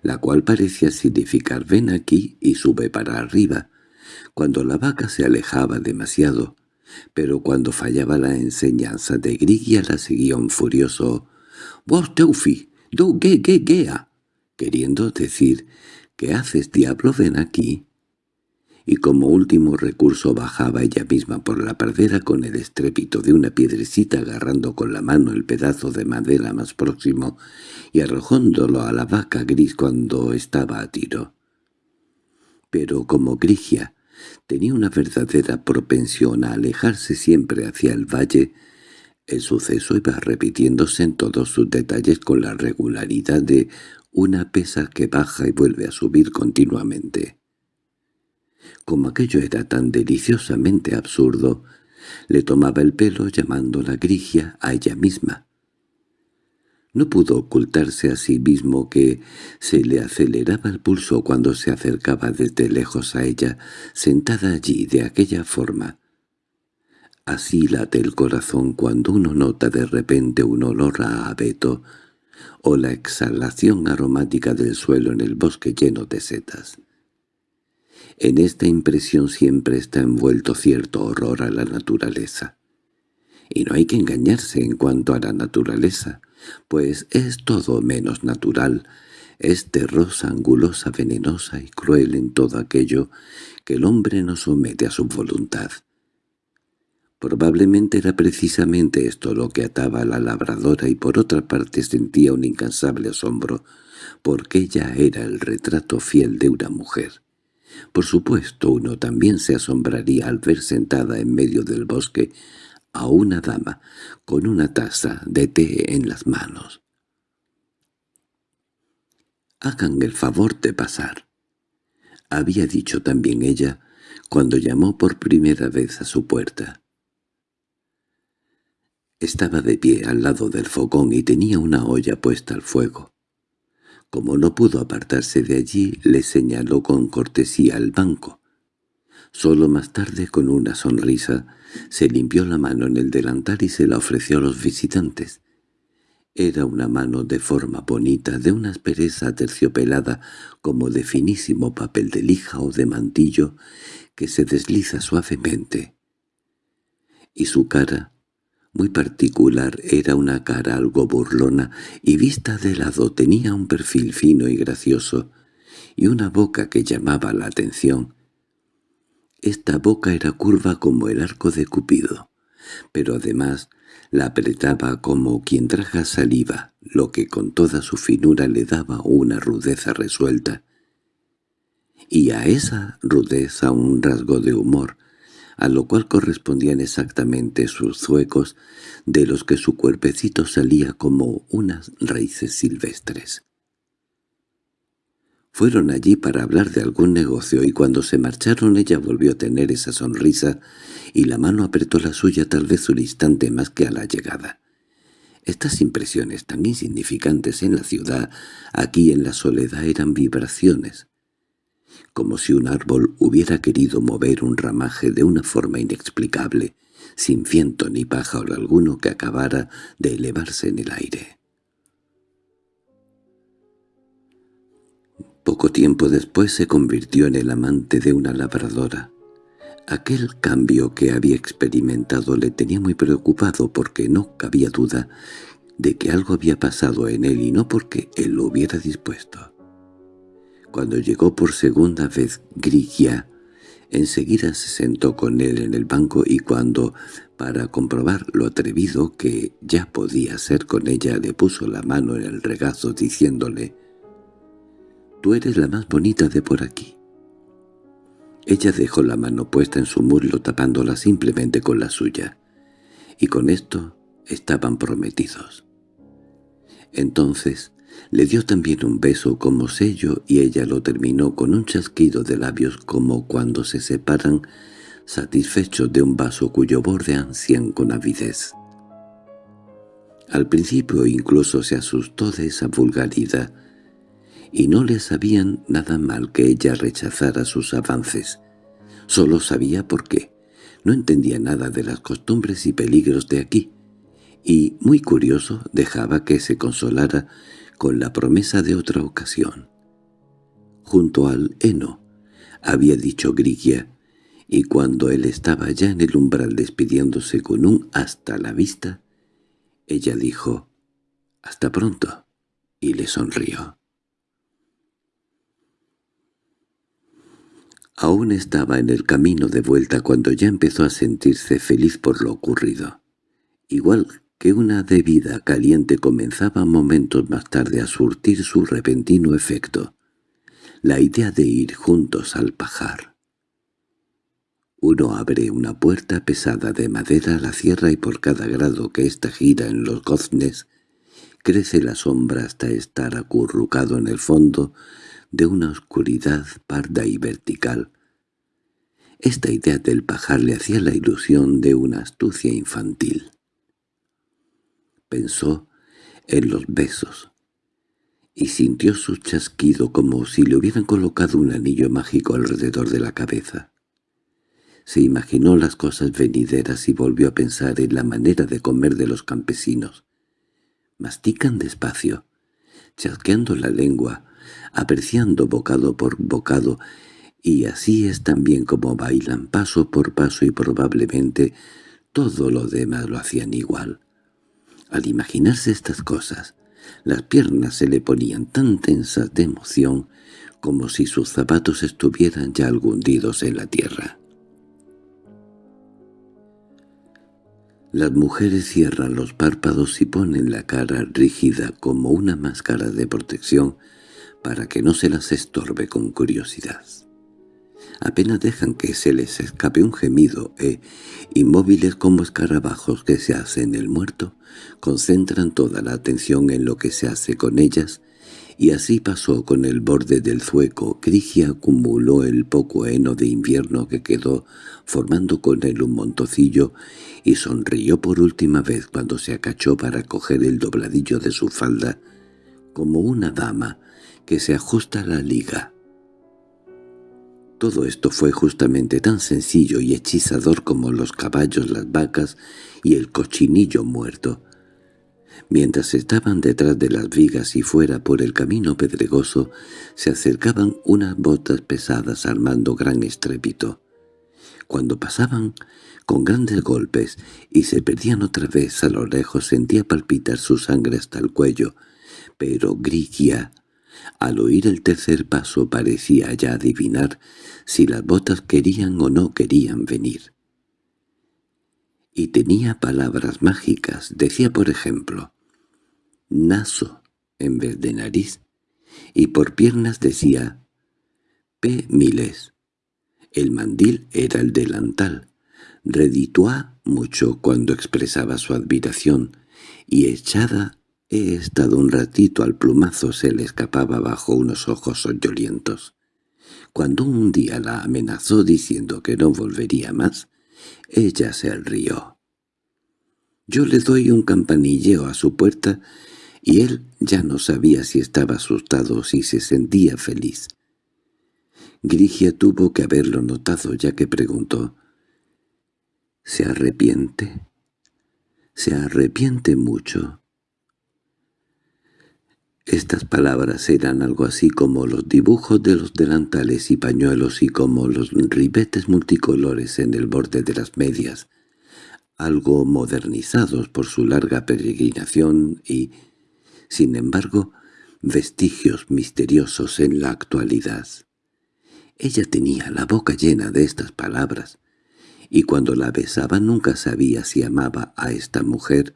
la cual parecía significar «ven aquí y sube para arriba». Cuando la vaca se alejaba demasiado, pero cuando fallaba la enseñanza de Grigia la seguía un furioso «Vos teufi, do ge ge gea», queriendo decir «¿Qué haces, diablo? Ven aquí» y como último recurso bajaba ella misma por la pradera con el estrépito de una piedrecita agarrando con la mano el pedazo de madera más próximo y arrojándolo a la vaca gris cuando estaba a tiro. Pero como Grigia tenía una verdadera propensión a alejarse siempre hacia el valle, el suceso iba repitiéndose en todos sus detalles con la regularidad de una pesa que baja y vuelve a subir continuamente. Como aquello era tan deliciosamente absurdo, le tomaba el pelo llamándola Grigia a ella misma. No pudo ocultarse a sí mismo que se le aceleraba el pulso cuando se acercaba desde lejos a ella, sentada allí de aquella forma. Así late el corazón cuando uno nota de repente un olor a abeto o la exhalación aromática del suelo en el bosque lleno de setas. En esta impresión siempre está envuelto cierto horror a la naturaleza. Y no hay que engañarse en cuanto a la naturaleza, pues es todo menos natural, es terrosa, angulosa, venenosa y cruel en todo aquello que el hombre no somete a su voluntad. Probablemente era precisamente esto lo que ataba a la labradora y por otra parte sentía un incansable asombro, porque ella era el retrato fiel de una mujer. Por supuesto, uno también se asombraría al ver sentada en medio del bosque a una dama con una taza de té en las manos. «Hagan el favor de pasar», había dicho también ella cuando llamó por primera vez a su puerta. Estaba de pie al lado del fogón y tenía una olla puesta al fuego. Como no pudo apartarse de allí, le señaló con cortesía al banco. Solo más tarde, con una sonrisa, se limpió la mano en el delantal y se la ofreció a los visitantes. Era una mano de forma bonita, de una aspereza terciopelada, como de finísimo papel de lija o de mantillo, que se desliza suavemente. Y su cara, muy particular, era una cara algo burlona y vista de lado tenía un perfil fino y gracioso y una boca que llamaba la atención. Esta boca era curva como el arco de Cupido, pero además la apretaba como quien traga saliva, lo que con toda su finura le daba una rudeza resuelta. Y a esa rudeza un rasgo de humor, a lo cual correspondían exactamente sus zuecos, de los que su cuerpecito salía como unas raíces silvestres. Fueron allí para hablar de algún negocio y cuando se marcharon ella volvió a tener esa sonrisa y la mano apretó la suya tal vez un instante más que a la llegada. Estas impresiones tan insignificantes en la ciudad, aquí en la soledad eran vibraciones, como si un árbol hubiera querido mover un ramaje de una forma inexplicable, sin viento ni pájaro alguno que acabara de elevarse en el aire. Poco tiempo después se convirtió en el amante de una labradora. Aquel cambio que había experimentado le tenía muy preocupado porque no cabía duda de que algo había pasado en él y no porque él lo hubiera dispuesto. Cuando llegó por segunda vez Grigia, enseguida se sentó con él en el banco y cuando, para comprobar lo atrevido que ya podía ser con ella, le puso la mano en el regazo diciéndole «Tú eres la más bonita de por aquí». Ella dejó la mano puesta en su muslo tapándola simplemente con la suya, y con esto estaban prometidos. Entonces le dio también un beso como sello y ella lo terminó con un chasquido de labios como cuando se separan satisfechos de un vaso cuyo borde ansían con avidez. Al principio incluso se asustó de esa vulgaridad, y no le sabían nada mal que ella rechazara sus avances. Solo sabía por qué. No entendía nada de las costumbres y peligros de aquí, y, muy curioso, dejaba que se consolara con la promesa de otra ocasión. Junto al heno, había dicho Grigia, y cuando él estaba ya en el umbral despidiéndose con un hasta la vista, ella dijo «Hasta pronto» y le sonrió. Aún estaba en el camino de vuelta cuando ya empezó a sentirse feliz por lo ocurrido. Igual que una debida caliente comenzaba momentos más tarde a surtir su repentino efecto, la idea de ir juntos al pajar. Uno abre una puerta pesada de madera a la sierra y por cada grado que ésta gira en los goznes, crece la sombra hasta estar acurrucado en el fondo de una oscuridad parda y vertical. Esta idea del pajar le hacía la ilusión de una astucia infantil. Pensó en los besos, y sintió su chasquido como si le hubieran colocado un anillo mágico alrededor de la cabeza. Se imaginó las cosas venideras y volvió a pensar en la manera de comer de los campesinos. Mastican despacio, chasqueando la lengua, apreciando bocado por bocado, y así es también como bailan paso por paso y probablemente todo lo demás lo hacían igual. Al imaginarse estas cosas, las piernas se le ponían tan tensas de emoción como si sus zapatos estuvieran ya algo hundidos en la tierra. Las mujeres cierran los párpados y ponen la cara rígida como una máscara de protección para que no se las estorbe con curiosidad. Apenas dejan que se les escape un gemido e, inmóviles como escarabajos que se hacen el muerto, concentran toda la atención en lo que se hace con ellas, y así pasó con el borde del zueco. Crigia acumuló el poco heno de invierno que quedó, formando con él un montocillo, y sonrió por última vez cuando se acachó para coger el dobladillo de su falda, como una dama que se ajusta la liga. Todo esto fue justamente tan sencillo y hechizador como los caballos, las vacas y el cochinillo muerto. Mientras estaban detrás de las vigas y fuera por el camino pedregoso, se acercaban unas botas pesadas armando gran estrépito. Cuando pasaban con grandes golpes y se perdían otra vez a lo lejos sentía palpitar su sangre hasta el cuello, pero Grigia al oír el tercer paso parecía ya adivinar si las botas querían o no querían venir. Y tenía palabras mágicas, decía por ejemplo, «naso» en vez de nariz, y por piernas decía «p miles». El mandil era el delantal. Redituá mucho cuando expresaba su admiración, y echada He estado un ratito al plumazo se le escapaba bajo unos ojos soñolientos. Cuando un día la amenazó diciendo que no volvería más, ella se rió. Yo le doy un campanilleo a su puerta y él ya no sabía si estaba asustado o si se sentía feliz. Grigia tuvo que haberlo notado ya que preguntó «¿Se arrepiente?» «Se arrepiente mucho». Estas palabras eran algo así como los dibujos de los delantales y pañuelos y como los ribetes multicolores en el borde de las medias, algo modernizados por su larga peregrinación y, sin embargo, vestigios misteriosos en la actualidad. Ella tenía la boca llena de estas palabras, y cuando la besaba nunca sabía si amaba a esta mujer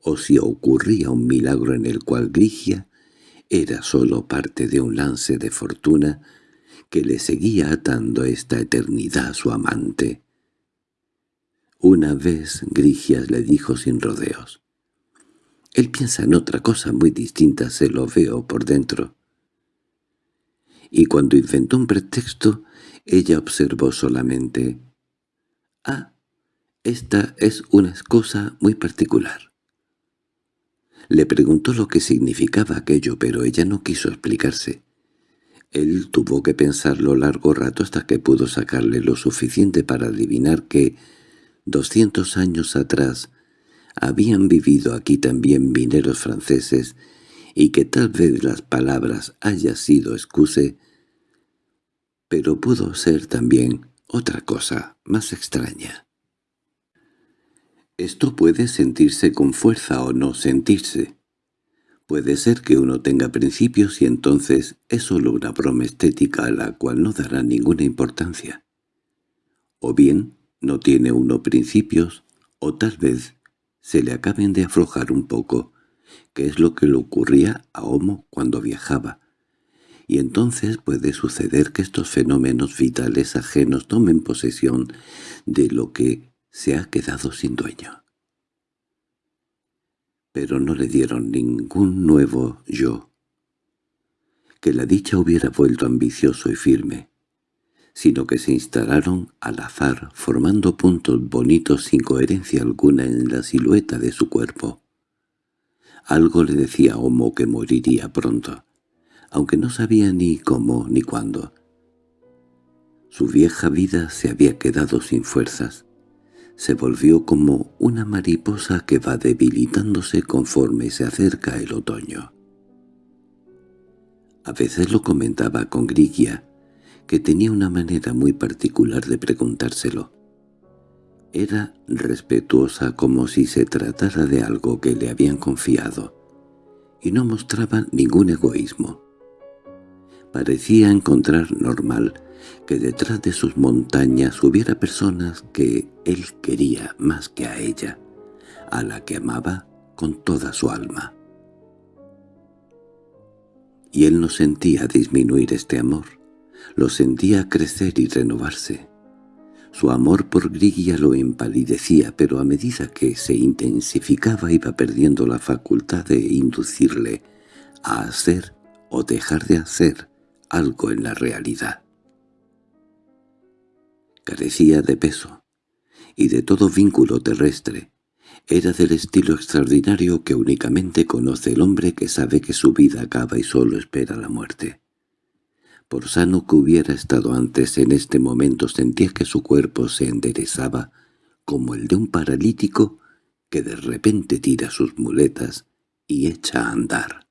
o si ocurría un milagro en el cual Grigia era sólo parte de un lance de fortuna que le seguía atando esta eternidad a su amante. Una vez Grigias le dijo sin rodeos, «Él piensa en otra cosa muy distinta, se lo veo por dentro». Y cuando inventó un pretexto, ella observó solamente, «Ah, esta es una cosa muy particular». Le preguntó lo que significaba aquello, pero ella no quiso explicarse. Él tuvo que pensarlo largo rato hasta que pudo sacarle lo suficiente para adivinar que, doscientos años atrás, habían vivido aquí también mineros franceses y que tal vez las palabras haya sido excuse, pero pudo ser también otra cosa más extraña. Esto puede sentirse con fuerza o no sentirse. Puede ser que uno tenga principios y entonces es solo una broma estética a la cual no dará ninguna importancia. O bien no tiene uno principios, o tal vez se le acaben de aflojar un poco, que es lo que le ocurría a Homo cuando viajaba. Y entonces puede suceder que estos fenómenos vitales ajenos tomen posesión de lo que se ha quedado sin dueño. Pero no le dieron ningún nuevo yo. Que la dicha hubiera vuelto ambicioso y firme, sino que se instalaron al azar formando puntos bonitos sin coherencia alguna en la silueta de su cuerpo. Algo le decía Homo que moriría pronto, aunque no sabía ni cómo ni cuándo. Su vieja vida se había quedado sin fuerzas. Se volvió como una mariposa que va debilitándose conforme se acerca el otoño. A veces lo comentaba con Grigia, que tenía una manera muy particular de preguntárselo. Era respetuosa como si se tratara de algo que le habían confiado, y no mostraba ningún egoísmo. Parecía encontrar normal que detrás de sus montañas hubiera personas que él quería más que a ella, a la que amaba con toda su alma. Y él no sentía disminuir este amor, lo sentía crecer y renovarse. Su amor por Grigia lo empalidecía, pero a medida que se intensificaba iba perdiendo la facultad de inducirle a hacer o dejar de hacer algo en la realidad. Carecía de peso y de todo vínculo terrestre. Era del estilo extraordinario que únicamente conoce el hombre que sabe que su vida acaba y solo espera la muerte. Por sano que hubiera estado antes, en este momento sentía que su cuerpo se enderezaba como el de un paralítico que de repente tira sus muletas y echa a andar.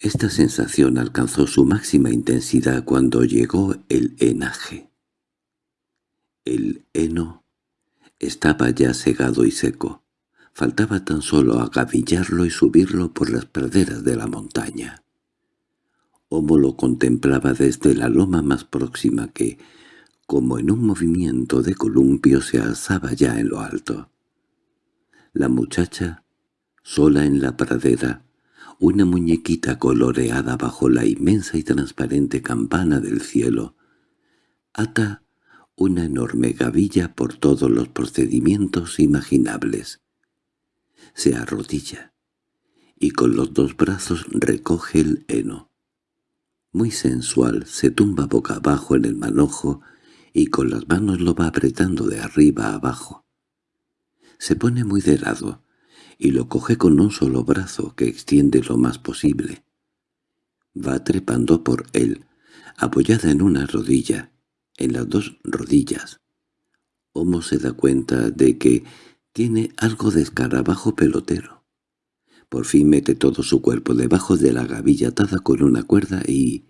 Esta sensación alcanzó su máxima intensidad cuando llegó el enaje. El heno estaba ya segado y seco. Faltaba tan solo agavillarlo y subirlo por las praderas de la montaña. Homo lo contemplaba desde la loma más próxima que, como en un movimiento de columpio, se alzaba ya en lo alto. La muchacha, sola en la pradera, una muñequita coloreada bajo la inmensa y transparente campana del cielo, ata una enorme gavilla por todos los procedimientos imaginables se arrodilla y con los dos brazos recoge el heno. Muy sensual, se tumba boca abajo en el manojo y con las manos lo va apretando de arriba abajo. Se pone muy de lado y lo coge con un solo brazo que extiende lo más posible. Va trepando por él, apoyada en una rodilla, en las dos rodillas. Homo se da cuenta de que tiene algo de escarabajo pelotero. Por fin mete todo su cuerpo debajo de la gavilla atada con una cuerda y,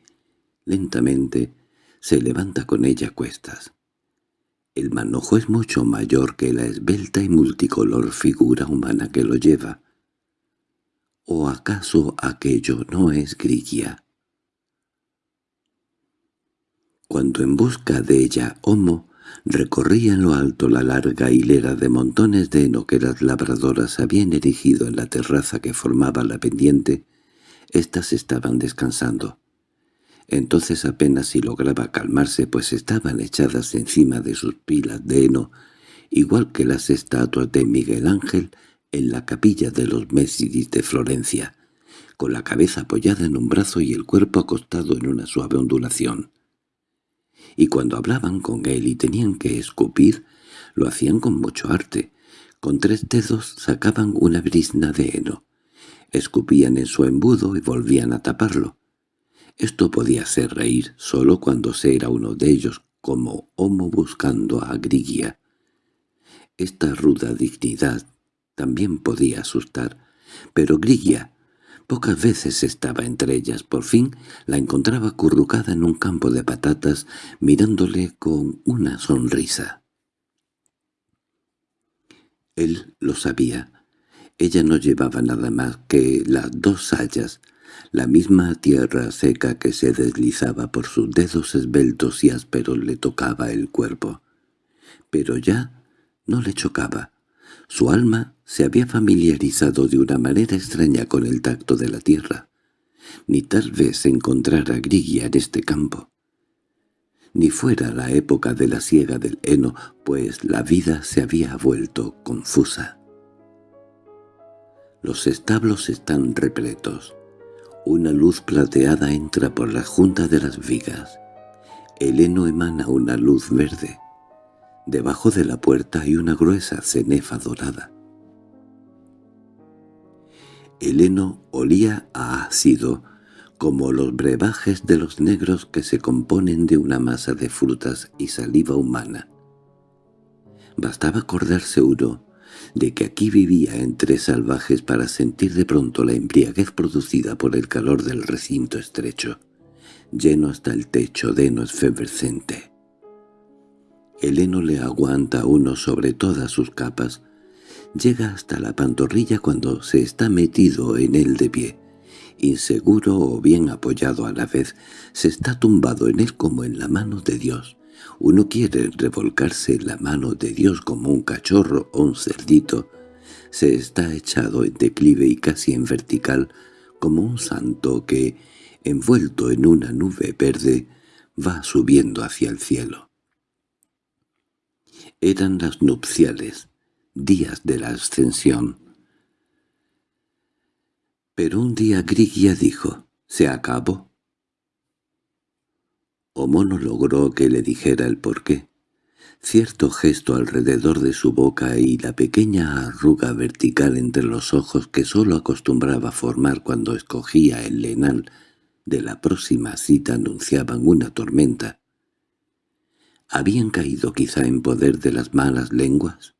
lentamente, se levanta con ella a cuestas. El manojo es mucho mayor que la esbelta y multicolor figura humana que lo lleva. ¿O acaso aquello no es Grigia? Cuando en busca de ella Homo Recorría en lo alto la larga hilera de montones de heno que las labradoras habían erigido en la terraza que formaba la pendiente. Estas estaban descansando. Entonces apenas si lograba calmarse, pues estaban echadas encima de sus pilas de heno, igual que las estatuas de Miguel Ángel en la capilla de los Mésidis de Florencia, con la cabeza apoyada en un brazo y el cuerpo acostado en una suave ondulación y cuando hablaban con él y tenían que escupir, lo hacían con mucho arte. Con tres dedos sacaban una brisna de heno, escupían en su embudo y volvían a taparlo. Esto podía hacer reír solo cuando se era uno de ellos, como Homo buscando a Grigia. Esta ruda dignidad también podía asustar, pero Grigia Pocas veces estaba entre ellas. Por fin la encontraba acurrucada en un campo de patatas, mirándole con una sonrisa. Él lo sabía. Ella no llevaba nada más que las dos sayas, la misma tierra seca que se deslizaba por sus dedos esbeltos y ásperos le tocaba el cuerpo. Pero ya no le chocaba. Su alma se había familiarizado de una manera extraña con el tacto de la tierra. Ni tal vez encontrara Grigia en este campo. Ni fuera la época de la siega del heno, pues la vida se había vuelto confusa. Los establos están repletos. Una luz plateada entra por la junta de las vigas. El heno emana una luz verde. Debajo de la puerta hay una gruesa cenefa dorada. El heno olía a ácido, como los brebajes de los negros que se componen de una masa de frutas y saliva humana. Bastaba acordarse uno de que aquí vivía entre salvajes para sentir de pronto la embriaguez producida por el calor del recinto estrecho, lleno hasta el techo de heno efervescente. El heno le aguanta a uno sobre todas sus capas, llega hasta la pantorrilla cuando se está metido en él de pie, inseguro o bien apoyado a la vez, se está tumbado en él como en la mano de Dios, uno quiere revolcarse en la mano de Dios como un cachorro o un cerdito. Se está echado en declive y casi en vertical, como un santo que, envuelto en una nube verde, va subiendo hacia el cielo. Eran las nupciales, días de la ascensión. Pero un día Grigia dijo, «Se acabó». Homo no logró que le dijera el porqué. Cierto gesto alrededor de su boca y la pequeña arruga vertical entre los ojos que sólo acostumbraba formar cuando escogía el lenal de la próxima cita anunciaban una tormenta. ¿Habían caído quizá en poder de las malas lenguas?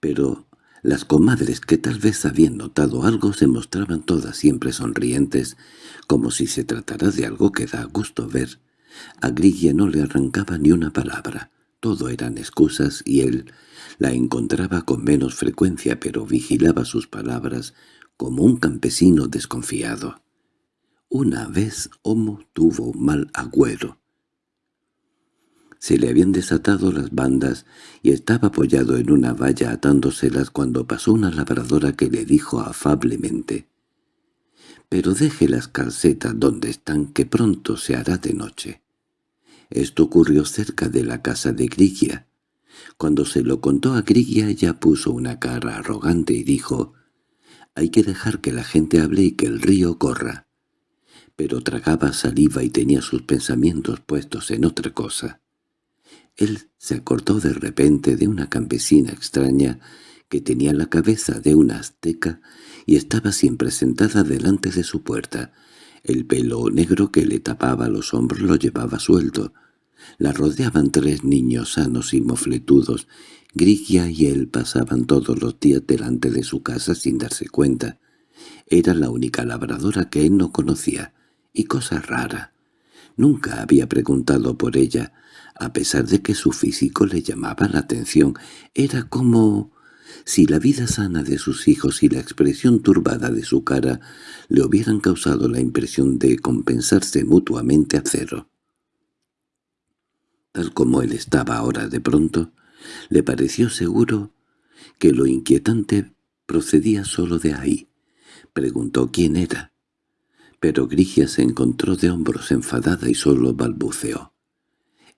Pero las comadres que tal vez habían notado algo se mostraban todas siempre sonrientes, como si se tratara de algo que da gusto ver. A Grigia no le arrancaba ni una palabra. Todo eran excusas y él la encontraba con menos frecuencia, pero vigilaba sus palabras como un campesino desconfiado. Una vez Homo tuvo mal agüero. Se le habían desatado las bandas y estaba apoyado en una valla atándoselas cuando pasó una labradora que le dijo afablemente «Pero deje las calcetas donde están, que pronto se hará de noche». Esto ocurrió cerca de la casa de Grigia. Cuando se lo contó a Grigia ella puso una cara arrogante y dijo «Hay que dejar que la gente hable y que el río corra». Pero tragaba saliva y tenía sus pensamientos puestos en otra cosa. Él se acordó de repente de una campesina extraña que tenía la cabeza de una azteca y estaba siempre sentada delante de su puerta. El pelo negro que le tapaba los hombros lo llevaba suelto. La rodeaban tres niños sanos y mofletudos. Grigia y él pasaban todos los días delante de su casa sin darse cuenta. Era la única labradora que él no conocía. Y cosa rara. Nunca había preguntado por ella, a pesar de que su físico le llamaba la atención. Era como si la vida sana de sus hijos y la expresión turbada de su cara le hubieran causado la impresión de compensarse mutuamente a cero. Tal como él estaba ahora de pronto, le pareció seguro que lo inquietante procedía solo de ahí. Preguntó quién era. Pero Grigia se encontró de hombros enfadada y solo balbuceó.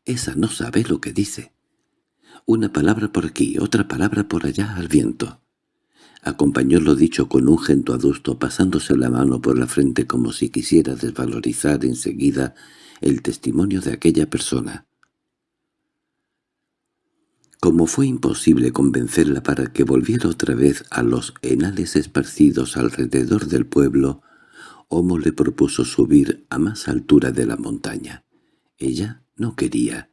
Esa no sabe lo que dice. Una palabra por aquí, otra palabra por allá al viento. Acompañó lo dicho con un gento adusto pasándose la mano por la frente como si quisiera desvalorizar enseguida el testimonio de aquella persona. Como fue imposible convencerla para que volviera otra vez a los enales esparcidos alrededor del pueblo, Homo le propuso subir a más altura de la montaña. Ella no quería,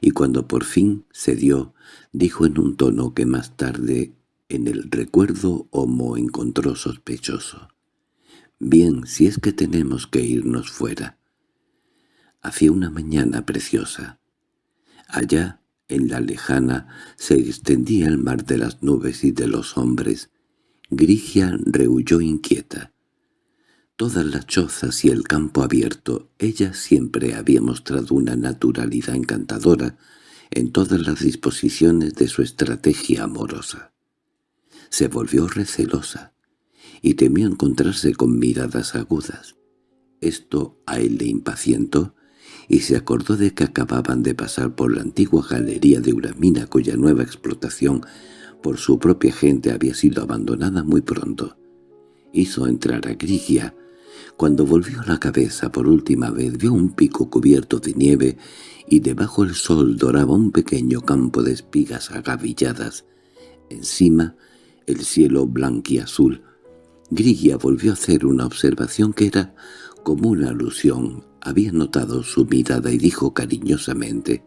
y cuando por fin cedió, dijo en un tono que más tarde en el recuerdo Homo encontró sospechoso. Bien, si es que tenemos que irnos fuera. Hacía una mañana preciosa. Allá, en la lejana, se extendía el mar de las nubes y de los hombres. Grigia rehuyó inquieta. Todas las chozas y el campo abierto, ella siempre había mostrado una naturalidad encantadora en todas las disposiciones de su estrategia amorosa. Se volvió recelosa y temió encontrarse con miradas agudas. Esto a él le impacientó y se acordó de que acababan de pasar por la antigua galería de Uramina cuya nueva explotación por su propia gente había sido abandonada muy pronto. Hizo entrar a Grigia. Cuando volvió la cabeza por última vez vio un pico cubierto de nieve y debajo el sol doraba un pequeño campo de espigas agavilladas. Encima, el cielo blanquiazul. Grigia volvió a hacer una observación que era como una alusión. Había notado su mirada y dijo cariñosamente,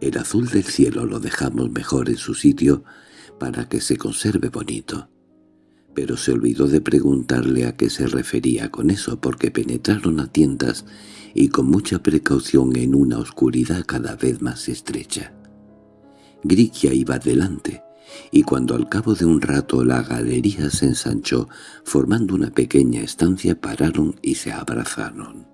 «El azul del cielo lo dejamos mejor en su sitio para que se conserve bonito». Pero se olvidó de preguntarle a qué se refería con eso porque penetraron a tientas y con mucha precaución en una oscuridad cada vez más estrecha. Grigia iba adelante, y cuando al cabo de un rato la galería se ensanchó, formando una pequeña estancia pararon y se abrazaron.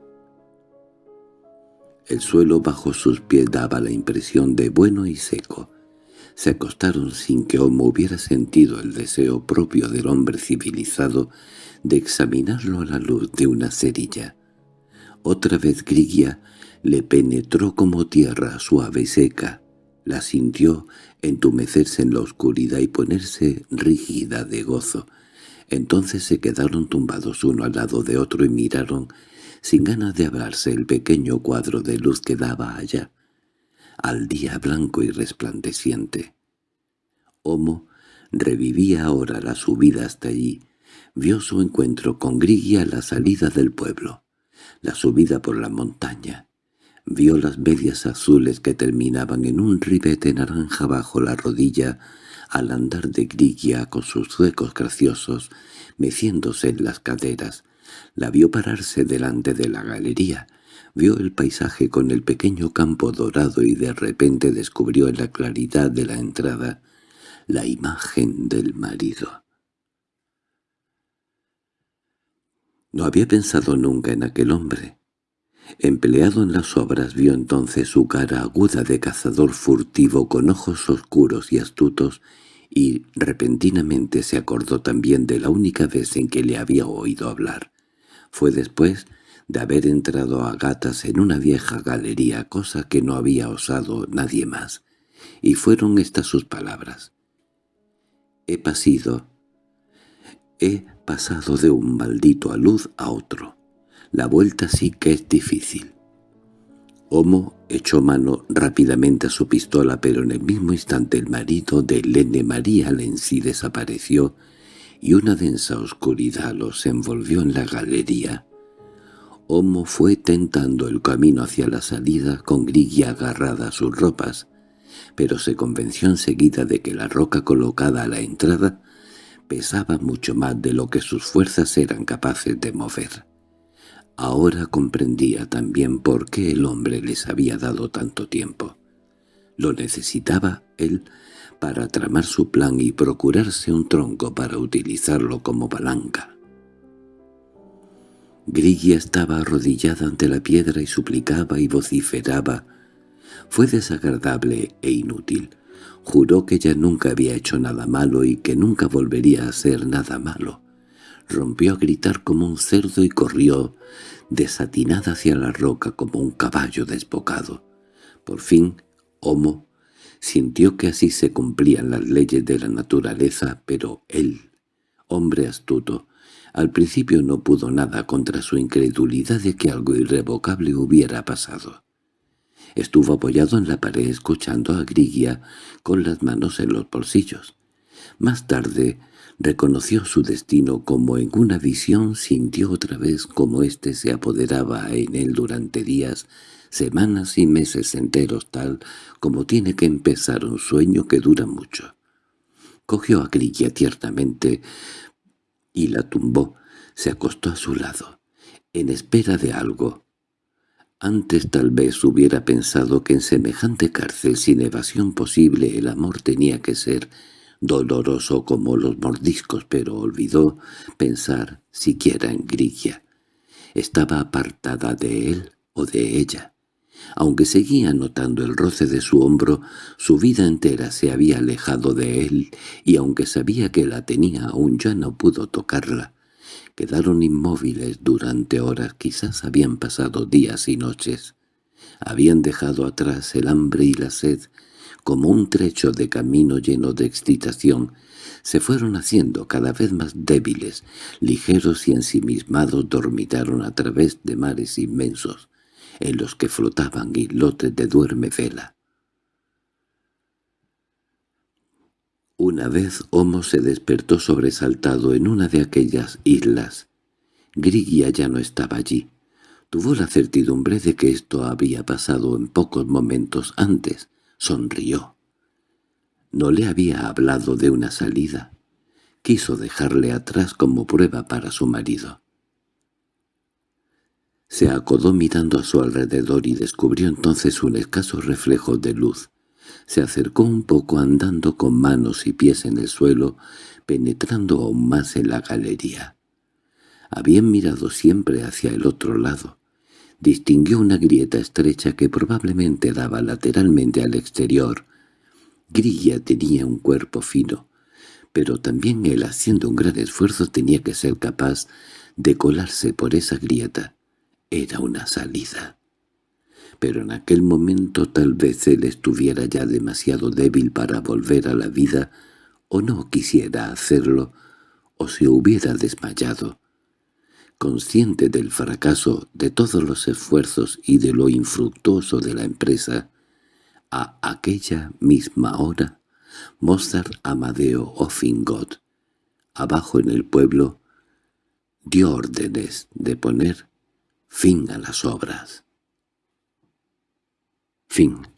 El suelo bajo sus pies daba la impresión de bueno y seco. Se acostaron sin que Homo hubiera sentido el deseo propio del hombre civilizado de examinarlo a la luz de una cerilla. Otra vez Grigia le penetró como tierra suave y seca, la sintió entumecerse en la oscuridad y ponerse rígida de gozo. Entonces se quedaron tumbados uno al lado de otro y miraron, sin ganas de hablarse, el pequeño cuadro de luz que daba allá, al día blanco y resplandeciente. Homo revivía ahora la subida hasta allí, vio su encuentro con Grigia a la salida del pueblo, la subida por la montaña, Vio las medias azules que terminaban en un ribete naranja bajo la rodilla al andar de Grigia con sus zuecos graciosos, meciéndose en las caderas. La vio pararse delante de la galería, vio el paisaje con el pequeño campo dorado y de repente descubrió en la claridad de la entrada la imagen del marido. No había pensado nunca en aquel hombre. Empleado en las obras vio entonces su cara aguda de cazador furtivo con ojos oscuros y astutos y repentinamente se acordó también de la única vez en que le había oído hablar. Fue después de haber entrado a gatas en una vieja galería, cosa que no había osado nadie más, y fueron estas sus palabras. «He pasido, he pasado de un maldito alud a otro. La vuelta sí que es difícil. Homo echó mano rápidamente a su pistola, pero en el mismo instante el marido de Lene María Lenzi desapareció y una densa oscuridad los envolvió en la galería. Homo fue tentando el camino hacia la salida con Grigia agarrada a sus ropas, pero se convenció enseguida de que la roca colocada a la entrada pesaba mucho más de lo que sus fuerzas eran capaces de mover. Ahora comprendía también por qué el hombre les había dado tanto tiempo. Lo necesitaba él para tramar su plan y procurarse un tronco para utilizarlo como palanca. Grigia estaba arrodillada ante la piedra y suplicaba y vociferaba. Fue desagradable e inútil. Juró que ya nunca había hecho nada malo y que nunca volvería a hacer nada malo rompió a gritar como un cerdo y corrió, desatinada hacia la roca como un caballo desbocado. Por fin, Homo sintió que así se cumplían las leyes de la naturaleza, pero él, hombre astuto, al principio no pudo nada contra su incredulidad de que algo irrevocable hubiera pasado. Estuvo apoyado en la pared escuchando a Grigia con las manos en los bolsillos. Más tarde reconoció su destino como en una visión, sintió otra vez como éste se apoderaba en él durante días, semanas y meses enteros tal como tiene que empezar un sueño que dura mucho. Cogió a Grilla tiernamente y la tumbó, Se acostó a su lado, en espera de algo. Antes tal vez hubiera pensado que en semejante cárcel sin evasión posible el amor tenía que ser doloroso como los mordiscos, pero olvidó pensar siquiera en Grilla. Estaba apartada de él o de ella. Aunque seguía notando el roce de su hombro, su vida entera se había alejado de él, y aunque sabía que la tenía aún ya no pudo tocarla. Quedaron inmóviles durante horas, quizás habían pasado días y noches. Habían dejado atrás el hambre y la sed, como un trecho de camino lleno de excitación, se fueron haciendo cada vez más débiles, ligeros y ensimismados dormitaron a través de mares inmensos, en los que flotaban islotes de duerme vela. Una vez Homo se despertó sobresaltado en una de aquellas islas. Grigia ya no estaba allí. Tuvo la certidumbre de que esto había pasado en pocos momentos antes. Sonrió. No le había hablado de una salida. Quiso dejarle atrás como prueba para su marido. Se acodó mirando a su alrededor y descubrió entonces un escaso reflejo de luz. Se acercó un poco andando con manos y pies en el suelo, penetrando aún más en la galería. Habían mirado siempre hacia el otro lado. Distinguió una grieta estrecha que probablemente daba lateralmente al exterior. Grilla tenía un cuerpo fino, pero también él, haciendo un gran esfuerzo, tenía que ser capaz de colarse por esa grieta. Era una salida. Pero en aquel momento tal vez él estuviera ya demasiado débil para volver a la vida, o no quisiera hacerlo, o se hubiera desmayado. Consciente del fracaso de todos los esfuerzos y de lo infructuoso de la empresa, a aquella misma hora, Mozart Amadeo Offingot, abajo en el pueblo, dio órdenes de poner fin a las obras. Fin